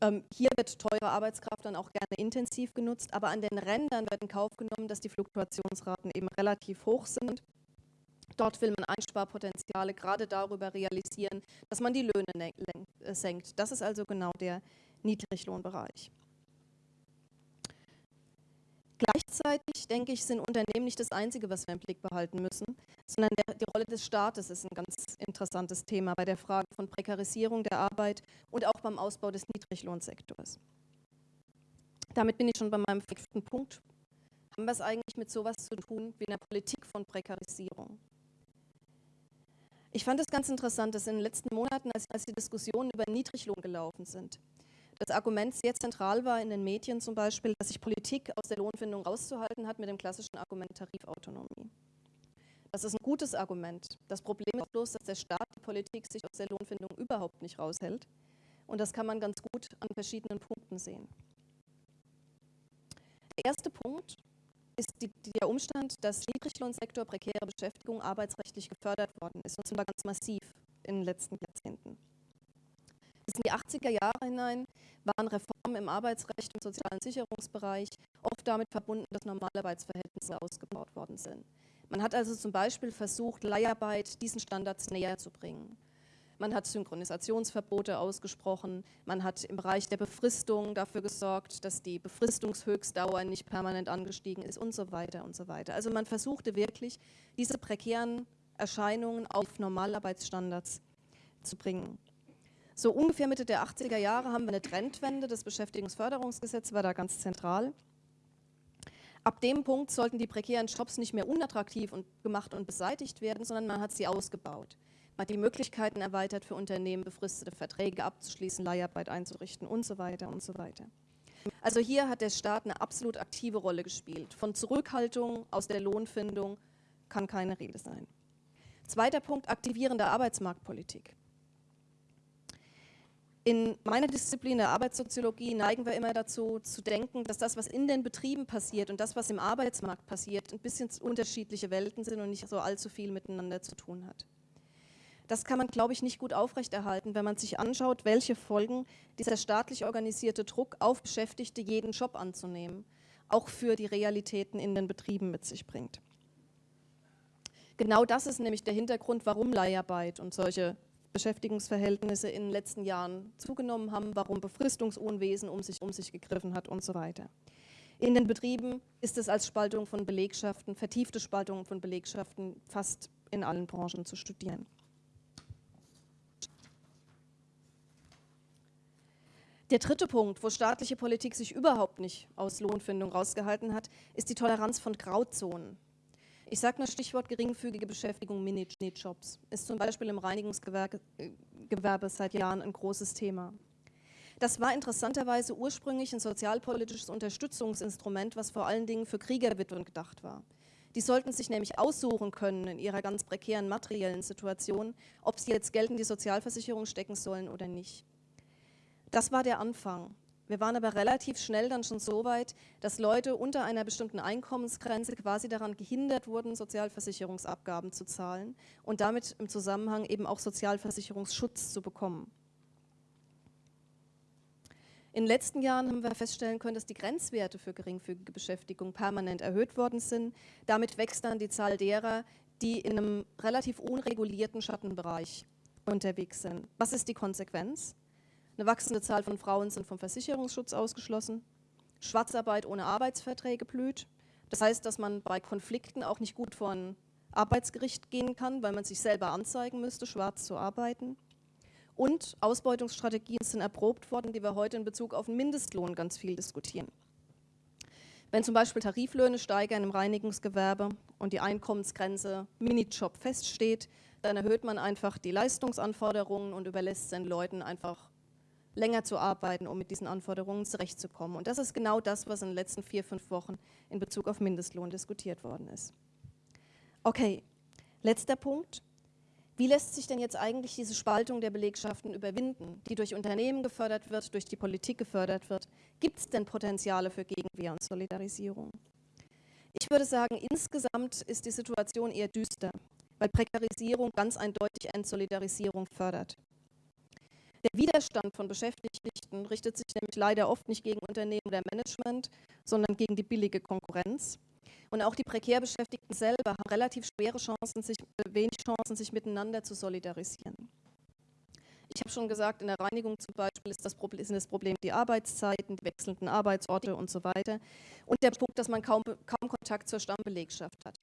Ähm, hier wird teure Arbeitskraft dann auch gerne intensiv genutzt, aber an den Rändern wird in Kauf genommen, dass die Fluktuationsraten eben relativ hoch sind. Dort will man Einsparpotenziale gerade darüber realisieren, dass man die Löhne äh, senkt. Das ist also genau der Niedriglohnbereich. Gleichzeitig denke ich, sind Unternehmen nicht das Einzige, was wir im Blick behalten müssen, sondern der, die Rolle des Staates ist ein ganz interessantes Thema bei der Frage von Prekarisierung der Arbeit und auch beim Ausbau des Niedriglohnsektors. Damit bin ich schon bei meinem fünften Punkt. Haben wir es eigentlich mit sowas zu tun wie einer Politik von Prekarisierung? Ich fand es ganz interessant, dass in den letzten Monaten, als, als die Diskussionen über Niedriglohn gelaufen sind, das Argument sehr zentral war in den Medien zum Beispiel, dass sich Politik aus der Lohnfindung rauszuhalten hat mit dem klassischen Argument Tarifautonomie. Das ist ein gutes Argument. Das Problem ist bloß, dass der Staat die Politik sich aus der Lohnfindung überhaupt nicht raushält. Und das kann man ganz gut an verschiedenen Punkten sehen. Der erste Punkt ist die, der Umstand, dass Niedriglohnsektor prekäre Beschäftigung arbeitsrechtlich gefördert worden ist, und zwar ganz massiv in den letzten Jahrzehnten. Bis in die 80er Jahre hinein waren Reformen im Arbeitsrecht und sozialen Sicherungsbereich oft damit verbunden, dass Normalarbeitsverhältnisse ausgebaut worden sind. Man hat also zum Beispiel versucht, Leiharbeit diesen Standards näher zu bringen. Man hat Synchronisationsverbote ausgesprochen. Man hat im Bereich der Befristung dafür gesorgt, dass die Befristungshöchstdauer nicht permanent angestiegen ist und so weiter und so weiter. Also man versuchte wirklich, diese prekären Erscheinungen auf Normalarbeitsstandards zu bringen. So ungefähr Mitte der 80er Jahre haben wir eine Trendwende. Das Beschäftigungsförderungsgesetz war da ganz zentral. Ab dem Punkt sollten die prekären Jobs nicht mehr unattraktiv und gemacht und beseitigt werden, sondern man hat sie ausgebaut. Man die Möglichkeiten erweitert für Unternehmen, befristete Verträge abzuschließen, Leiharbeit einzurichten und so weiter und so weiter. Also hier hat der Staat eine absolut aktive Rolle gespielt. Von Zurückhaltung aus der Lohnfindung kann keine Rede sein. Zweiter Punkt, aktivierende Arbeitsmarktpolitik. In meiner Disziplin der Arbeitssoziologie neigen wir immer dazu, zu denken, dass das, was in den Betrieben passiert und das, was im Arbeitsmarkt passiert, ein bisschen unterschiedliche Welten sind und nicht so allzu viel miteinander zu tun hat. Das kann man, glaube ich, nicht gut aufrechterhalten, wenn man sich anschaut, welche Folgen dieser staatlich organisierte Druck auf Beschäftigte, jeden Job anzunehmen, auch für die Realitäten in den Betrieben mit sich bringt. Genau das ist nämlich der Hintergrund, warum Leiharbeit und solche Beschäftigungsverhältnisse in den letzten Jahren zugenommen haben, warum Befristungsunwesen um sich, um sich gegriffen hat und so weiter. In den Betrieben ist es als Spaltung von Belegschaften, vertiefte Spaltung von Belegschaften fast in allen Branchen zu studieren. Der dritte Punkt, wo staatliche Politik sich überhaupt nicht aus Lohnfindung rausgehalten hat, ist die Toleranz von Grauzonen. Ich sage nur Stichwort geringfügige Beschäftigung, Minijobs. Ist zum Beispiel im Reinigungsgewerbe seit Jahren ein großes Thema. Das war interessanterweise ursprünglich ein sozialpolitisches Unterstützungsinstrument, was vor allen Dingen für Kriegerwitwen gedacht war. Die sollten sich nämlich aussuchen können in ihrer ganz prekären materiellen Situation, ob sie jetzt Geld in die Sozialversicherung stecken sollen oder nicht. Das war der Anfang. Wir waren aber relativ schnell dann schon so weit, dass Leute unter einer bestimmten Einkommensgrenze quasi daran gehindert wurden, Sozialversicherungsabgaben zu zahlen und damit im Zusammenhang eben auch Sozialversicherungsschutz zu bekommen. In den letzten Jahren haben wir feststellen können, dass die Grenzwerte für geringfügige Beschäftigung permanent erhöht worden sind. Damit wächst dann die Zahl derer, die in einem relativ unregulierten Schattenbereich unterwegs sind. Was ist die Konsequenz? Eine wachsende Zahl von Frauen sind vom Versicherungsschutz ausgeschlossen. Schwarzarbeit ohne Arbeitsverträge blüht. Das heißt, dass man bei Konflikten auch nicht gut vor ein Arbeitsgericht gehen kann, weil man sich selber anzeigen müsste, schwarz zu arbeiten. Und Ausbeutungsstrategien sind erprobt worden, die wir heute in Bezug auf den Mindestlohn ganz viel diskutieren. Wenn zum Beispiel Tariflöhne steigern im Reinigungsgewerbe und die Einkommensgrenze Minijob feststeht, dann erhöht man einfach die Leistungsanforderungen und überlässt den Leuten einfach länger zu arbeiten, um mit diesen Anforderungen zurechtzukommen. Und das ist genau das, was in den letzten vier, fünf Wochen in Bezug auf Mindestlohn diskutiert worden ist. Okay, letzter Punkt. Wie lässt sich denn jetzt eigentlich diese Spaltung der Belegschaften überwinden, die durch Unternehmen gefördert wird, durch die Politik gefördert wird? Gibt es denn Potenziale für Gegenwehr und Solidarisierung? Ich würde sagen, insgesamt ist die Situation eher düster, weil Prekarisierung ganz eindeutig Entsolidarisierung fördert. Der Widerstand von Beschäftigten richtet sich nämlich leider oft nicht gegen Unternehmen oder Management, sondern gegen die billige Konkurrenz. Und auch die prekär Beschäftigten selber haben relativ schwere Chancen, sich, äh, wenig Chancen, sich miteinander zu solidarisieren. Ich habe schon gesagt, in der Reinigung zum Beispiel ist das, Problem, sind das Problem die Arbeitszeiten, die wechselnden Arbeitsorte und so weiter. Und der Punkt, dass man kaum, kaum Kontakt zur Stammbelegschaft hat.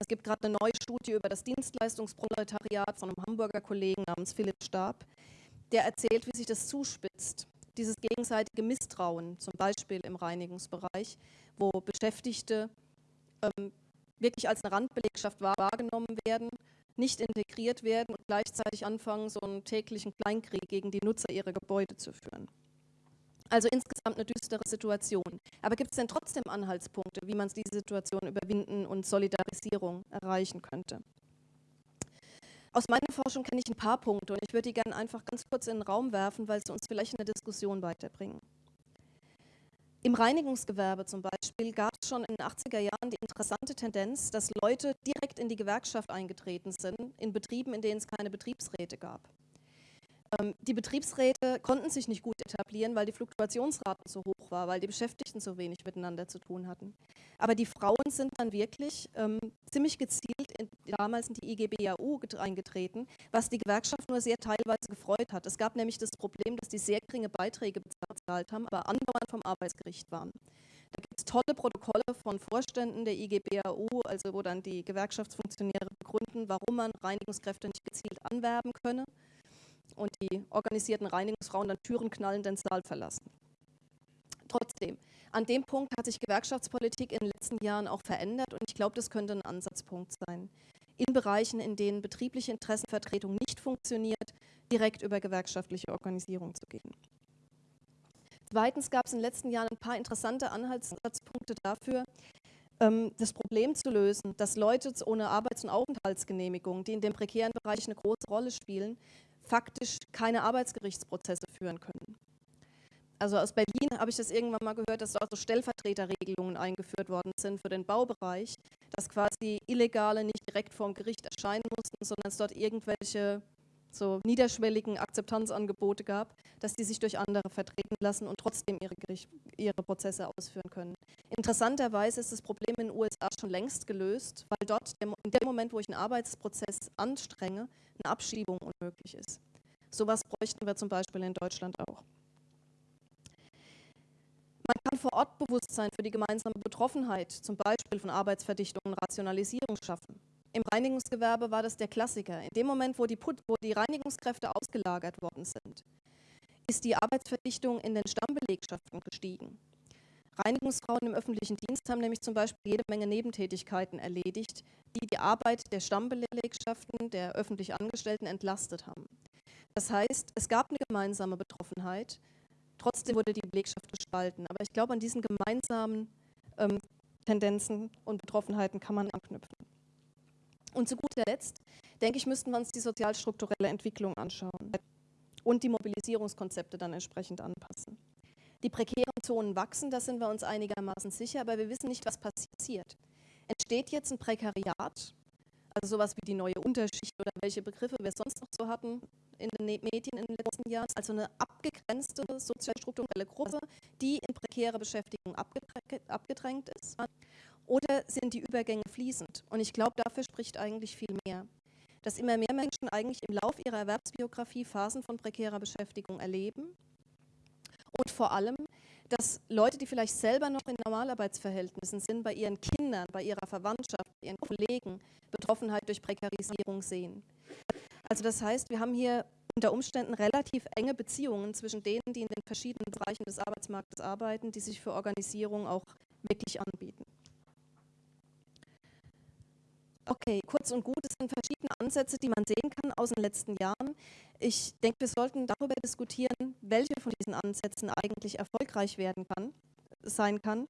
Es gibt gerade eine neue Studie über das Dienstleistungsproletariat von einem Hamburger Kollegen namens Philipp Stab, der erzählt, wie sich das zuspitzt. Dieses gegenseitige Misstrauen, zum Beispiel im Reinigungsbereich, wo Beschäftigte ähm, wirklich als eine Randbelegschaft wahrgenommen werden, nicht integriert werden und gleichzeitig anfangen, so einen täglichen Kleinkrieg gegen die Nutzer ihrer Gebäude zu führen. Also insgesamt eine düstere Situation. Aber gibt es denn trotzdem Anhaltspunkte, wie man diese Situation überwinden und Solidarisierung erreichen könnte? Aus meiner Forschung kenne ich ein paar Punkte und ich würde die gerne einfach ganz kurz in den Raum werfen, weil sie uns vielleicht in der Diskussion weiterbringen. Im Reinigungsgewerbe zum Beispiel gab es schon in den 80er Jahren die interessante Tendenz, dass Leute direkt in die Gewerkschaft eingetreten sind, in Betrieben, in denen es keine Betriebsräte gab. Ähm, die Betriebsräte konnten sich nicht gut etablieren, weil die Fluktuationsraten so hoch war, weil die Beschäftigten so wenig miteinander zu tun hatten. Aber die Frauen sind dann wirklich ähm, ziemlich gezielt in, damals in die IGBAU eingetreten, was die Gewerkschaft nur sehr teilweise gefreut hat. Es gab nämlich das Problem, dass die sehr geringe Beiträge bezahlt haben, aber andauernd vom Arbeitsgericht waren. Da gibt es tolle Protokolle von Vorständen der IGBAU, also wo dann die Gewerkschaftsfunktionäre begründen, warum man Reinigungskräfte nicht gezielt anwerben könne und die organisierten Reinigungsfrauen dann Türen knallend den Saal verlassen. Trotzdem, an dem Punkt hat sich Gewerkschaftspolitik in den letzten Jahren auch verändert und ich glaube, das könnte ein Ansatzpunkt sein. In Bereichen, in denen betriebliche Interessenvertretung nicht funktioniert, direkt über gewerkschaftliche Organisierung zu gehen. Zweitens gab es in den letzten Jahren ein paar interessante Anhaltspunkte dafür, ähm, das Problem zu lösen, dass Leute ohne Arbeits- und Aufenthaltsgenehmigung, die in dem prekären Bereich eine große Rolle spielen, faktisch keine Arbeitsgerichtsprozesse führen können. Also aus Berlin habe ich das irgendwann mal gehört, dass dort so Stellvertreterregelungen eingeführt worden sind für den Baubereich, dass quasi Illegale nicht direkt vor dem Gericht erscheinen mussten, sondern es dort irgendwelche so niederschwelligen Akzeptanzangebote gab, dass die sich durch andere vertreten lassen und trotzdem ihre, Gericht, ihre Prozesse ausführen können. Interessanterweise ist das Problem in den USA schon längst gelöst, weil dort in dem Moment, wo ich einen Arbeitsprozess anstrenge, eine Abschiebung unmöglich ist. Sowas bräuchten wir zum Beispiel in Deutschland auch. Man kann vor Ort Bewusstsein für die gemeinsame Betroffenheit, zum Beispiel von Arbeitsverdichtung und Rationalisierung schaffen. Im Reinigungsgewerbe war das der Klassiker. In dem Moment, wo die, Put wo die Reinigungskräfte ausgelagert worden sind, ist die Arbeitsverdichtung in den Stammbelegschaften gestiegen. Reinigungsfrauen im öffentlichen Dienst haben nämlich zum Beispiel jede Menge Nebentätigkeiten erledigt, die die Arbeit der Stammbelegschaften, der öffentlich Angestellten entlastet haben. Das heißt, es gab eine gemeinsame Betroffenheit, trotzdem wurde die Belegschaft gespalten. Aber ich glaube, an diesen gemeinsamen ähm, Tendenzen und Betroffenheiten kann man anknüpfen. Und zu guter Letzt, denke ich, müssten wir uns die sozialstrukturelle Entwicklung anschauen und die Mobilisierungskonzepte dann entsprechend anpassen. Die prekären Zonen wachsen, da sind wir uns einigermaßen sicher, aber wir wissen nicht, was passiert. Entsteht jetzt ein Prekariat, also sowas wie die neue Unterschicht oder welche Begriffe wir sonst noch so hatten in den ne-, Medien in den letzten Jahren, also eine abgegrenzte sozialstrukturelle Gruppe, die in prekäre Beschäftigung abgedrängt ist? Oder sind die Übergänge fließend? Und ich glaube, dafür spricht eigentlich viel mehr. Dass immer mehr Menschen eigentlich im Lauf ihrer Erwerbsbiografie Phasen von prekärer Beschäftigung erleben und vor allem, dass Leute, die vielleicht selber noch in Normalarbeitsverhältnissen sind, bei ihren Kindern, bei ihrer Verwandtschaft, bei ihren Kollegen Betroffenheit durch Prekarisierung sehen. Also das heißt, wir haben hier unter Umständen relativ enge Beziehungen zwischen denen, die in den verschiedenen Bereichen des Arbeitsmarktes arbeiten, die sich für Organisierung auch wirklich anbieten. Okay, kurz und gut, es sind verschiedene Ansätze, die man sehen kann aus den letzten Jahren. Ich denke, wir sollten darüber diskutieren, welche von diesen Ansätzen eigentlich erfolgreich werden kann, sein kann.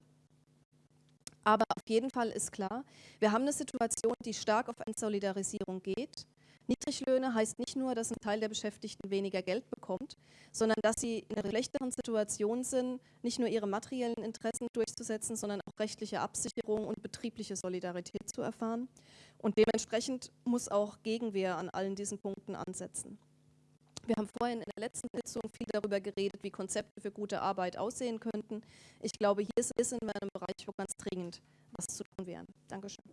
Aber auf jeden Fall ist klar, wir haben eine Situation, die stark auf Entsolidarisierung geht. Niedriglöhne heißt nicht nur, dass ein Teil der Beschäftigten weniger Geld bekommt, sondern dass sie in einer schlechteren Situation sind, nicht nur ihre materiellen Interessen durchzusetzen, sondern auch rechtliche Absicherung und betriebliche Solidarität zu erfahren. Und dementsprechend muss auch Gegenwehr an allen diesen Punkten ansetzen. Wir haben vorhin in der letzten Sitzung viel darüber geredet, wie Konzepte für gute Arbeit aussehen könnten. Ich glaube, hier sind wir in einem Bereich, wo ganz dringend was zu tun wäre. Dankeschön.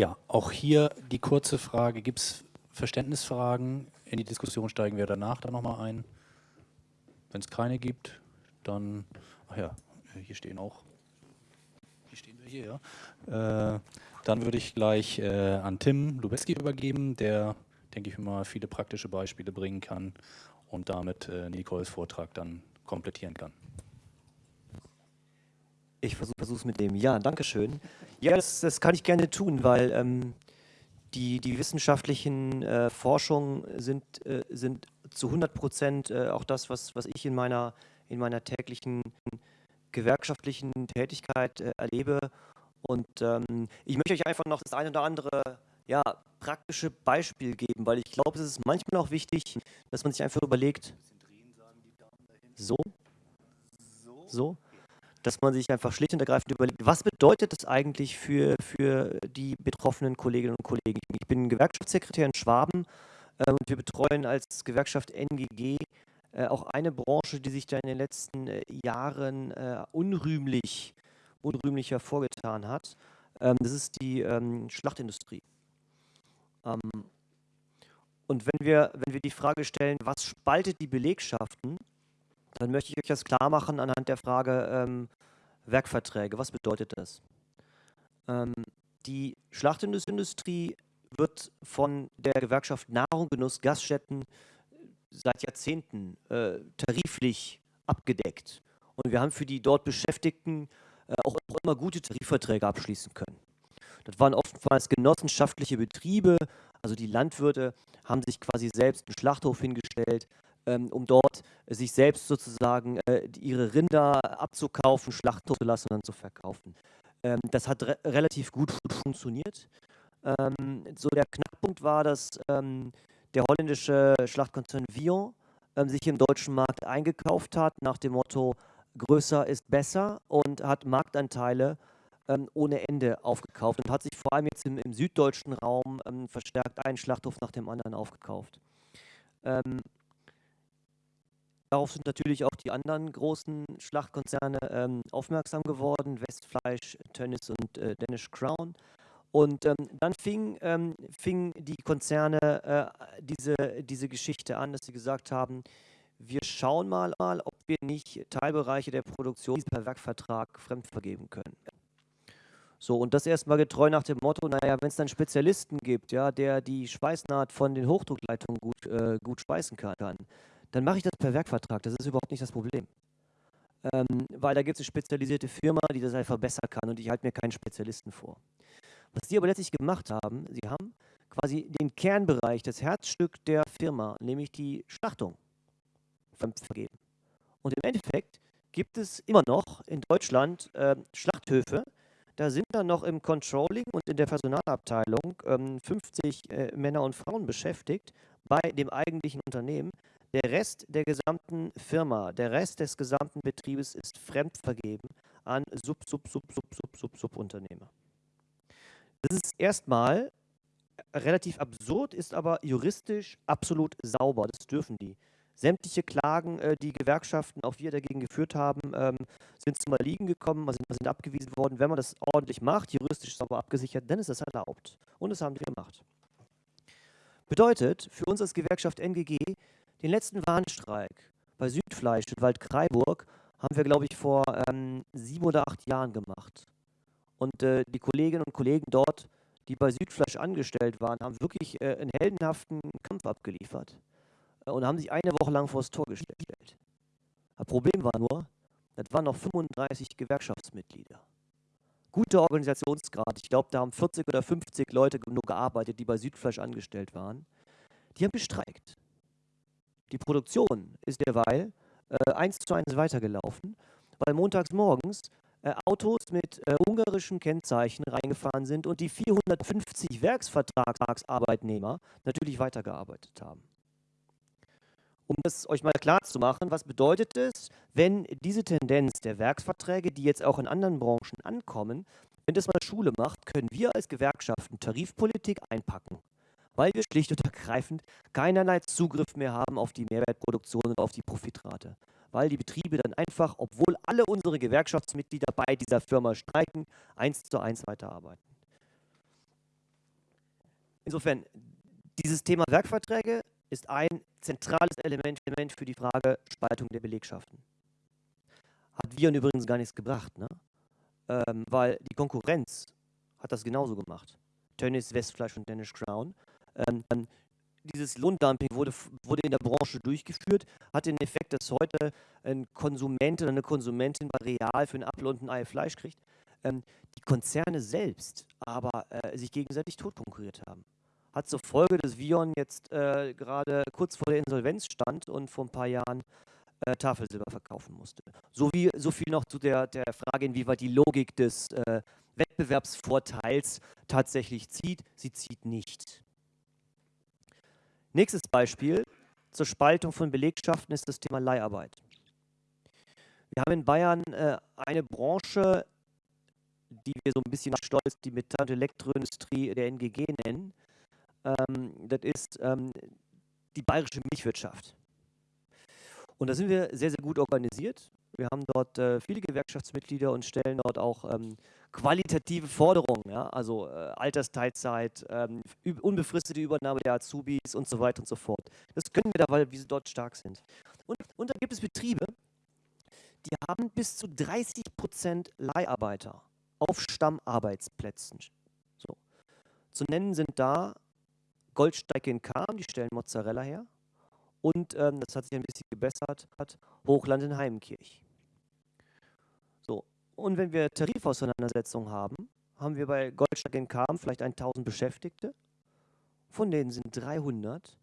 Ja, auch hier die kurze Frage, gibt es Verständnisfragen? In die Diskussion steigen wir danach dann nochmal ein. Wenn es keine gibt, dann, ach ja, hier stehen auch, hier stehen wir hier, ja. Äh, dann würde ich gleich äh, an Tim Lubeski übergeben, der, denke ich mal, viele praktische Beispiele bringen kann und damit äh, Nicoles Vortrag dann komplettieren kann. Ich versuche es mit dem. Ja, danke schön. Ja, das, das kann ich gerne tun, weil ähm, die, die wissenschaftlichen äh, Forschungen sind, äh, sind zu 100 Prozent äh, auch das, was, was ich in meiner, in meiner täglichen gewerkschaftlichen Tätigkeit äh, erlebe. Und ähm, ich möchte euch einfach noch das eine oder andere ja, praktische Beispiel geben, weil ich glaube, es ist manchmal auch wichtig, dass man sich einfach überlegt, so, so, dass man sich einfach schlicht und ergreifend überlegt, was bedeutet das eigentlich für, für die betroffenen Kolleginnen und Kollegen? Ich bin Gewerkschaftssekretär in Schwaben äh, und wir betreuen als Gewerkschaft NGG äh, auch eine Branche, die sich da in den letzten äh, Jahren äh, unrühmlich, unrühmlich hervorgetan hat. Ähm, das ist die ähm, Schlachtindustrie. Ähm, und wenn wir, wenn wir die Frage stellen, was spaltet die Belegschaften, dann möchte ich euch das klar machen anhand der Frage ähm, Werkverträge. Was bedeutet das? Ähm, die Schlachtindustrie wird von der Gewerkschaft Nahrung, Genuss, Gaststätten seit Jahrzehnten äh, tariflich abgedeckt. Und wir haben für die dort Beschäftigten äh, auch immer gute Tarifverträge abschließen können. Das waren oftmals genossenschaftliche Betriebe, also die Landwirte haben sich quasi selbst einen Schlachthof hingestellt, um dort sich selbst sozusagen äh, ihre Rinder abzukaufen, schlachten zu lassen und dann zu verkaufen. Ähm, das hat re relativ gut funktioniert. Ähm, so der Knackpunkt war, dass ähm, der holländische Schlachtkonzern Vion ähm, sich im deutschen Markt eingekauft hat, nach dem Motto, größer ist besser und hat Marktanteile ähm, ohne Ende aufgekauft und hat sich vor allem jetzt im, im süddeutschen Raum ähm, verstärkt einen Schlachthof nach dem anderen aufgekauft. Ähm, darauf sind natürlich auch die anderen großen Schlachtkonzerne ähm, aufmerksam geworden, Westfleisch, Tönnies und äh, Danish Crown. Und ähm, dann fing, ähm, fing die Konzerne äh, diese, diese Geschichte an, dass sie gesagt haben, wir schauen mal, mal, ob wir nicht Teilbereiche der Produktion per Werkvertrag fremdvergeben können. So, und das erstmal getreu nach dem Motto, naja, wenn es dann Spezialisten gibt, ja, der die Schweißnaht von den Hochdruckleitungen gut, äh, gut speisen kann, dann mache ich das per Werkvertrag. Das ist überhaupt nicht das Problem. Ähm, weil da gibt es eine spezialisierte Firma, die das einfach besser kann und ich halte mir keinen Spezialisten vor. Was die aber letztlich gemacht haben, sie haben quasi den Kernbereich, das Herzstück der Firma, nämlich die Schlachtung, vergeben. Und im Endeffekt gibt es immer noch in Deutschland äh, Schlachthöfe, da sind dann noch im Controlling und in der Personalabteilung ähm, 50 äh, Männer und Frauen beschäftigt bei dem eigentlichen Unternehmen. Der Rest der gesamten Firma, der Rest des gesamten Betriebes ist fremdvergeben an Sub, Sub, Sub, Sub, Sub, Sub, Subunternehmer. Das ist erstmal relativ absurd, ist aber juristisch absolut sauber. Das dürfen die. Sämtliche Klagen, äh, die Gewerkschaften, auch wir dagegen geführt haben, ähm, sind zum Erliegen gekommen, sind, sind abgewiesen worden. Wenn man das ordentlich macht, juristisch sauber abgesichert, dann ist das erlaubt. Und das haben die gemacht. Bedeutet für uns als Gewerkschaft NGG, den letzten Warnstreik bei Südfleisch in Waldkraiburg haben wir, glaube ich, vor ähm, sieben oder acht Jahren gemacht. Und äh, die Kolleginnen und Kollegen dort, die bei Südfleisch angestellt waren, haben wirklich äh, einen heldenhaften Kampf abgeliefert äh, und haben sich eine Woche lang vor das Tor gestellt. Das Problem war nur, das waren noch 35 Gewerkschaftsmitglieder. Guter Organisationsgrad. Ich glaube, da haben 40 oder 50 Leute nur gearbeitet, die bei Südfleisch angestellt waren. Die haben gestreikt. Die Produktion ist derweil äh, eins zu eins weitergelaufen, weil montags morgens äh, Autos mit äh, ungarischen Kennzeichen reingefahren sind und die 450 Werksvertragsarbeitnehmer natürlich weitergearbeitet haben. Um das euch mal klar zu machen, was bedeutet es, wenn diese Tendenz der Werksverträge, die jetzt auch in anderen Branchen ankommen, wenn das mal Schule macht, können wir als Gewerkschaften Tarifpolitik einpacken, weil wir schlicht und ergreifend keinerlei Zugriff mehr haben auf die Mehrwertproduktion und auf die Profitrate weil die Betriebe dann einfach, obwohl alle unsere Gewerkschaftsmitglieder bei dieser Firma streiken, eins zu eins weiterarbeiten. Insofern, dieses Thema Werkverträge ist ein zentrales Element für die Frage Spaltung der Belegschaften. Hat Viren übrigens gar nichts gebracht, ne? Ähm, weil die Konkurrenz hat das genauso gemacht. Tönnies, Westfleisch und Danish Crown. Ähm, dieses Lohndumping wurde, wurde in der Branche durchgeführt, hat den Effekt, dass heute ein Konsument oder eine Konsumentin Real für einen Apfel und ein Ei Fleisch kriegt. Ähm, die Konzerne selbst aber äh, sich gegenseitig totkonkurriert haben. Hat zur Folge, dass Vion jetzt äh, gerade kurz vor der Insolvenz stand und vor ein paar Jahren äh, Tafelsilber verkaufen musste. So, wie, so viel noch zu der, der Frage, inwieweit die Logik des äh, Wettbewerbsvorteils tatsächlich zieht. Sie zieht nicht. Nächstes Beispiel zur Spaltung von Belegschaften ist das Thema Leiharbeit. Wir haben in Bayern äh, eine Branche, die wir so ein bisschen stolz die Metall- und Elektroindustrie der NGG nennen. Ähm, das ist ähm, die bayerische Milchwirtschaft. Und da sind wir sehr, sehr gut organisiert. Wir haben dort äh, viele Gewerkschaftsmitglieder und stellen dort auch ähm, qualitative Forderungen, ja? also äh, Altersteilzeit, ähm, unbefristete Übernahme der Azubis und so weiter und so fort. Das können wir da, weil wir dort stark sind. Und, und da gibt es Betriebe, die haben bis zu 30 Prozent Leiharbeiter auf Stammarbeitsplätzen. So. Zu nennen sind da Goldsteig in Kam, die stellen Mozzarella her. Und ähm, das hat sich ein bisschen gebessert, hat Hochland in Heimkirch. So, und wenn wir Tarifauseinandersetzungen haben, haben wir bei Goldsteig in Kam vielleicht 1000 Beschäftigte. Von denen sind 300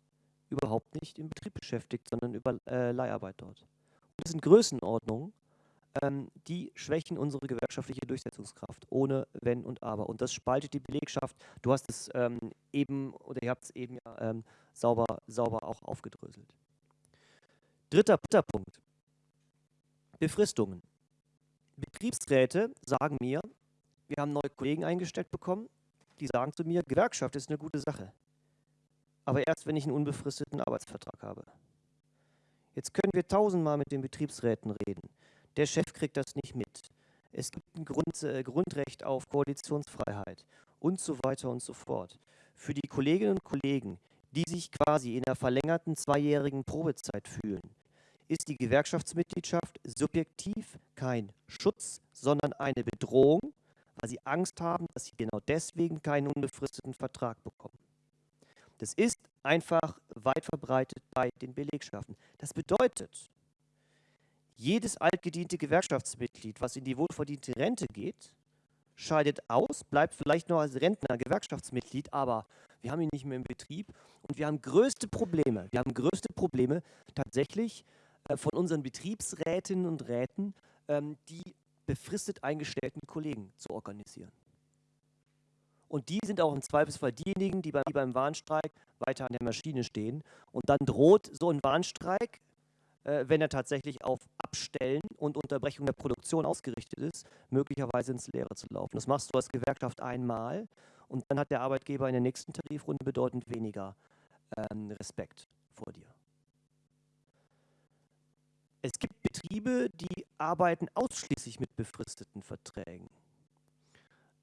überhaupt nicht im Betrieb beschäftigt, sondern über äh, Leiharbeit dort. Und das sind Größenordnungen, ähm, die schwächen unsere gewerkschaftliche Durchsetzungskraft, ohne Wenn und Aber. Und das spaltet die Belegschaft. Du hast es ähm, eben, oder ihr habt es eben ja ähm, sauber, sauber auch aufgedröselt. Dritter, dritter Punkt. Befristungen. Betriebsräte sagen mir, wir haben neue Kollegen eingestellt bekommen, die sagen zu mir, Gewerkschaft ist eine gute Sache. Aber erst, wenn ich einen unbefristeten Arbeitsvertrag habe. Jetzt können wir tausendmal mit den Betriebsräten reden. Der Chef kriegt das nicht mit. Es gibt ein Grund, äh, Grundrecht auf Koalitionsfreiheit und so weiter und so fort. Für die Kolleginnen und Kollegen, die sich quasi in der verlängerten zweijährigen Probezeit fühlen, ist die Gewerkschaftsmitgliedschaft subjektiv kein Schutz, sondern eine Bedrohung, weil sie Angst haben, dass sie genau deswegen keinen unbefristeten Vertrag bekommen. Das ist einfach weit verbreitet bei den Belegschaften. Das bedeutet, jedes altgediente Gewerkschaftsmitglied, was in die wohlverdiente Rente geht, scheidet aus, bleibt vielleicht noch als Rentner Gewerkschaftsmitglied, aber wir haben ihn nicht mehr im Betrieb und wir haben größte Probleme. Wir haben größte Probleme tatsächlich äh, von unseren Betriebsrätinnen und Räten, ähm, die befristet eingestellten Kollegen zu organisieren. Und die sind auch im Zweifelsfall diejenigen, die beim, Warnstreik weiter an der Maschine stehen. Und dann droht so ein Warnstreik wenn er tatsächlich auf Abstellen und Unterbrechung der Produktion ausgerichtet ist, möglicherweise ins Leere zu laufen. Das machst du als Gewerkschaft einmal und dann hat der Arbeitgeber in der nächsten Tarifrunde bedeutend weniger ähm, Respekt vor dir. Es gibt Betriebe, die arbeiten ausschließlich mit befristeten Verträgen.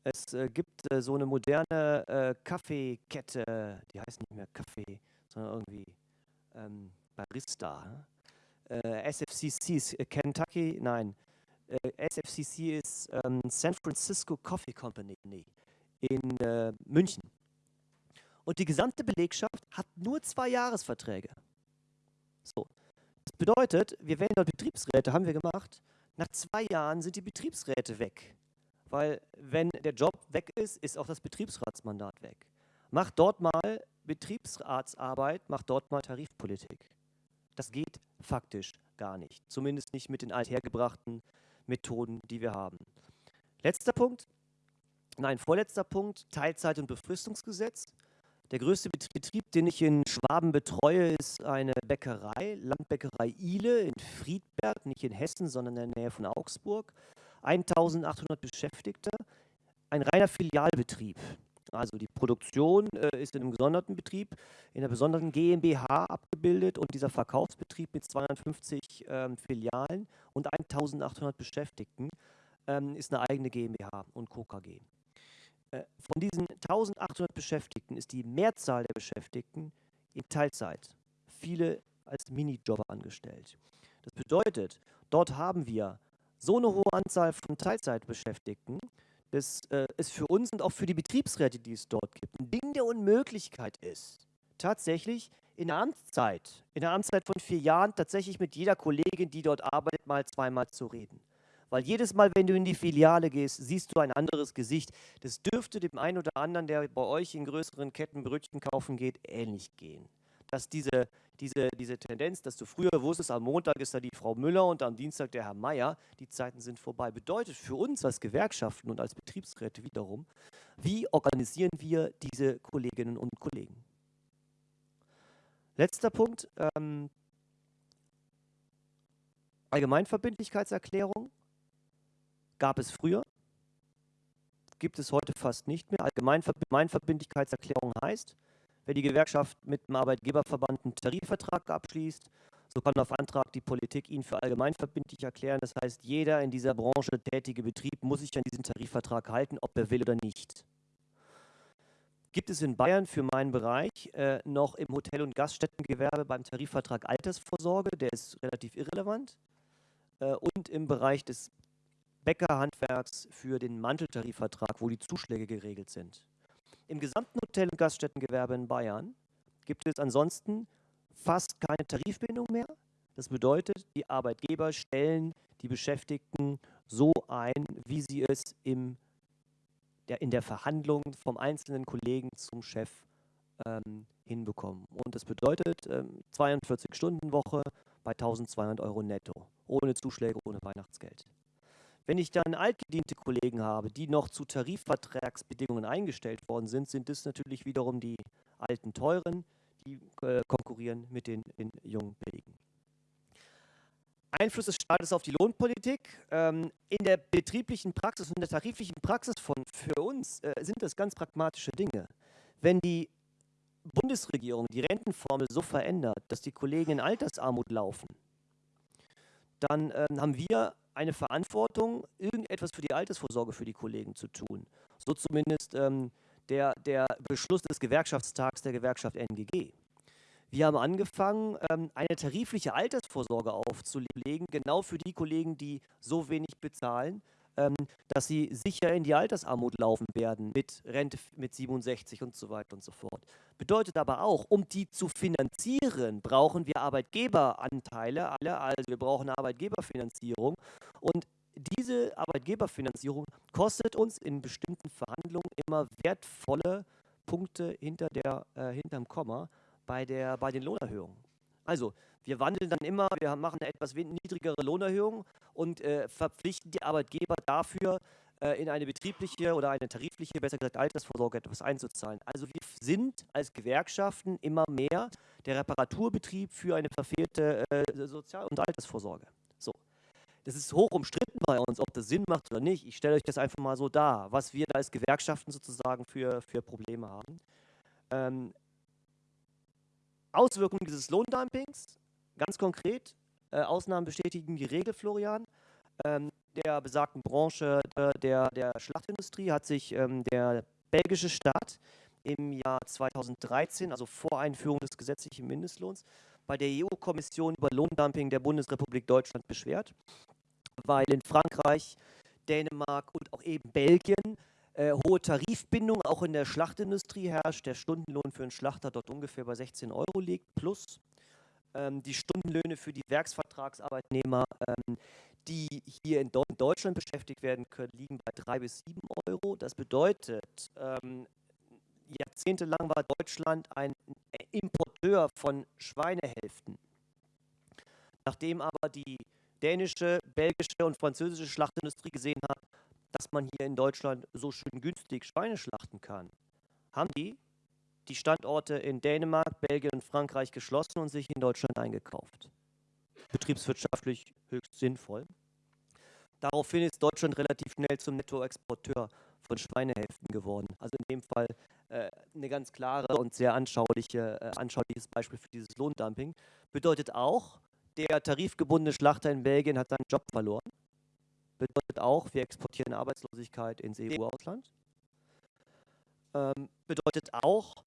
Es äh, gibt äh, so eine moderne äh, Kaffeekette, die heißt nicht mehr Kaffee, sondern irgendwie ähm, Barista äh, SFCC ist äh, Kentucky, nein, äh, SFCC ist ähm, San Francisco Coffee Company in äh, München. Und die gesamte Belegschaft hat nur zwei Jahresverträge. So. Das bedeutet, wir wählen dort Betriebsräte, haben wir gemacht. Nach zwei Jahren sind die Betriebsräte weg. Weil wenn der Job weg ist, ist auch das Betriebsratsmandat weg. Macht dort mal Betriebsratsarbeit, macht dort mal Tarifpolitik. Das geht faktisch gar nicht. Zumindest nicht mit den althergebrachten Methoden, die wir haben. Letzter Punkt, nein, vorletzter Punkt, Teilzeit- und Befristungsgesetz. Der größte Betrieb, den ich in Schwaben betreue, ist eine Bäckerei, Landbäckerei Ile in Friedberg, nicht in Hessen, sondern in der Nähe von Augsburg. 1800 Beschäftigte, ein reiner Filialbetrieb. Also die Produktion äh, ist in einem gesonderten Betrieb, in einer besonderen GmbH abgebildet und dieser Verkaufsbetrieb mit 250 ähm, Filialen und 1800 Beschäftigten ähm, ist eine eigene GmbH und KKG. Äh, von diesen 1800 Beschäftigten ist die Mehrzahl der Beschäftigten in Teilzeit, viele als Minijobber angestellt. Das bedeutet, dort haben wir so eine hohe Anzahl von Teilzeitbeschäftigten, das äh, ist für uns und auch für die Betriebsräte, die es dort gibt, ein Ding der Unmöglichkeit ist, tatsächlich in der Amtszeit, in der Amtszeit von vier Jahren tatsächlich mit jeder Kollegin, die dort arbeitet, mal zweimal zu reden. Weil jedes Mal, wenn du in die Filiale gehst, siehst du ein anderes Gesicht. Das dürfte dem einen oder anderen, der bei euch in größeren Ketten Brötchen kaufen geht, ähnlich gehen. Dass diese diese, diese Tendenz, dass du früher wusstest, am Montag ist da die Frau Müller und am Dienstag der Herr Meier, die Zeiten sind vorbei. Bedeutet für uns als Gewerkschaften und als Betriebsräte wiederum, wie organisieren wir diese Kolleginnen und Kollegen? Letzter Punkt. Ähm, Allgemeinverbindlichkeitserklärung gab es früher, gibt es heute fast nicht mehr. Allgemeinverbindlichkeitserklärung heißt, wenn die Gewerkschaft mit dem Arbeitgeberverband einen Tarifvertrag abschließt, so kann auf Antrag die Politik ihn für allgemeinverbindlich erklären. Das heißt, jeder in dieser Branche tätige Betrieb muss sich an diesen Tarifvertrag halten, ob er will oder nicht. Gibt es in Bayern für meinen Bereich äh, noch im Hotel- und Gaststättengewerbe beim Tarifvertrag Altersvorsorge, der ist relativ irrelevant, äh, und im Bereich des Bäckerhandwerks für den Manteltarifvertrag, wo die Zuschläge geregelt sind. Im gesamten Hotel- und Gaststättengewerbe in Bayern gibt es ansonsten fast keine Tarifbindung mehr. Das bedeutet, die Arbeitgeber stellen die Beschäftigten so ein, wie sie es im, der, in der Verhandlung vom einzelnen Kollegen zum Chef ähm, hinbekommen. Und das bedeutet ähm, 42-Stunden-Woche bei 1200 Euro netto, ohne Zuschläge, ohne Weihnachtsgeld. Wenn ich dann altgediente Kollegen habe, die noch zu Tarifvertragsbedingungen eingestellt worden sind, sind es natürlich wiederum die alten Teuren, die äh, konkurrieren mit den, den jungen Billigen. Einfluss des Staates auf die Lohnpolitik. Ähm, in der betrieblichen Praxis und der tariflichen Praxis von, für uns äh, sind das ganz pragmatische Dinge. Wenn die Bundesregierung die Rentenformel so verändert, dass die Kollegen in Altersarmut laufen, dann ähm, haben wir eine Verantwortung, irgendetwas für die Altersvorsorge für die Kollegen zu tun. So zumindest ähm, der, der Beschluss des Gewerkschaftstags der Gewerkschaft NGG. Wir haben angefangen, ähm, eine tarifliche Altersvorsorge aufzulegen, genau für die Kollegen, die so wenig bezahlen, ähm, dass sie sicher in die Altersarmut laufen werden mit Rente mit 67 und so weiter und so fort. Bedeutet aber auch, um die zu finanzieren, brauchen wir Arbeitgeberanteile, alle, also wir brauchen Arbeitgeberfinanzierung und diese Arbeitgeberfinanzierung kostet uns in bestimmten Verhandlungen immer wertvolle Punkte hinter der, äh, hinterm Komma bei, der, bei den Lohnerhöhungen. Also, wir wandeln dann immer, wir machen eine etwas niedrigere Lohnerhöhung und äh, verpflichten die Arbeitgeber dafür, äh, in eine betriebliche oder eine tarifliche, besser gesagt Altersvorsorge etwas einzuzahlen. Also wir sind als Gewerkschaften immer mehr der Reparaturbetrieb für eine verfehlte äh, Sozial- und Altersvorsorge. So. Das ist hoch umstritten bei uns, ob das Sinn macht oder nicht. Ich stelle euch das einfach mal so dar, was wir da als Gewerkschaften sozusagen für, für Probleme haben. Ähm, Auswirkungen dieses Lohndumpings, ganz konkret, äh, Ausnahmen bestätigen die Regel, Florian. Ähm, der besagten Branche äh, der, der Schlachtindustrie hat sich ähm, der belgische Staat im Jahr 2013, also vor Einführung des gesetzlichen Mindestlohns, bei der EU-Kommission über Lohndumping der Bundesrepublik Deutschland beschwert, weil in Frankreich, Dänemark und auch eben Belgien äh, hohe Tarifbindung auch in der Schlachtindustrie herrscht. Der Stundenlohn für einen Schlachter dort ungefähr bei 16 Euro liegt, plus ähm, die Stundenlöhne für die Werksvertragsarbeitnehmer, ähm, die hier in, Deutschland beschäftigt werden können, liegen bei 3 bis 7 Euro. Das bedeutet, ähm, jahrzehntelang war Deutschland ein Importeur von Schweinehälften. Nachdem aber die dänische, belgische und französische Schlachtindustrie gesehen hat, dass man hier in Deutschland so schön günstig Schweine schlachten kann, haben die die Standorte in Dänemark, Belgien und Frankreich geschlossen und sich in Deutschland eingekauft. Betriebswirtschaftlich höchst sinnvoll. Daraufhin ist Deutschland relativ schnell zum Nettoexporteur von Schweinehälften geworden. Also in dem Fall äh, eine ganz klare und sehr anschauliche, äh, anschauliches Beispiel für dieses Lohndumping. Bedeutet auch, der tarifgebundene Schlachter in Belgien hat seinen Job verloren. Bedeutet auch, wir exportieren Arbeitslosigkeit ins EU-Ausland. Ähm, bedeutet auch,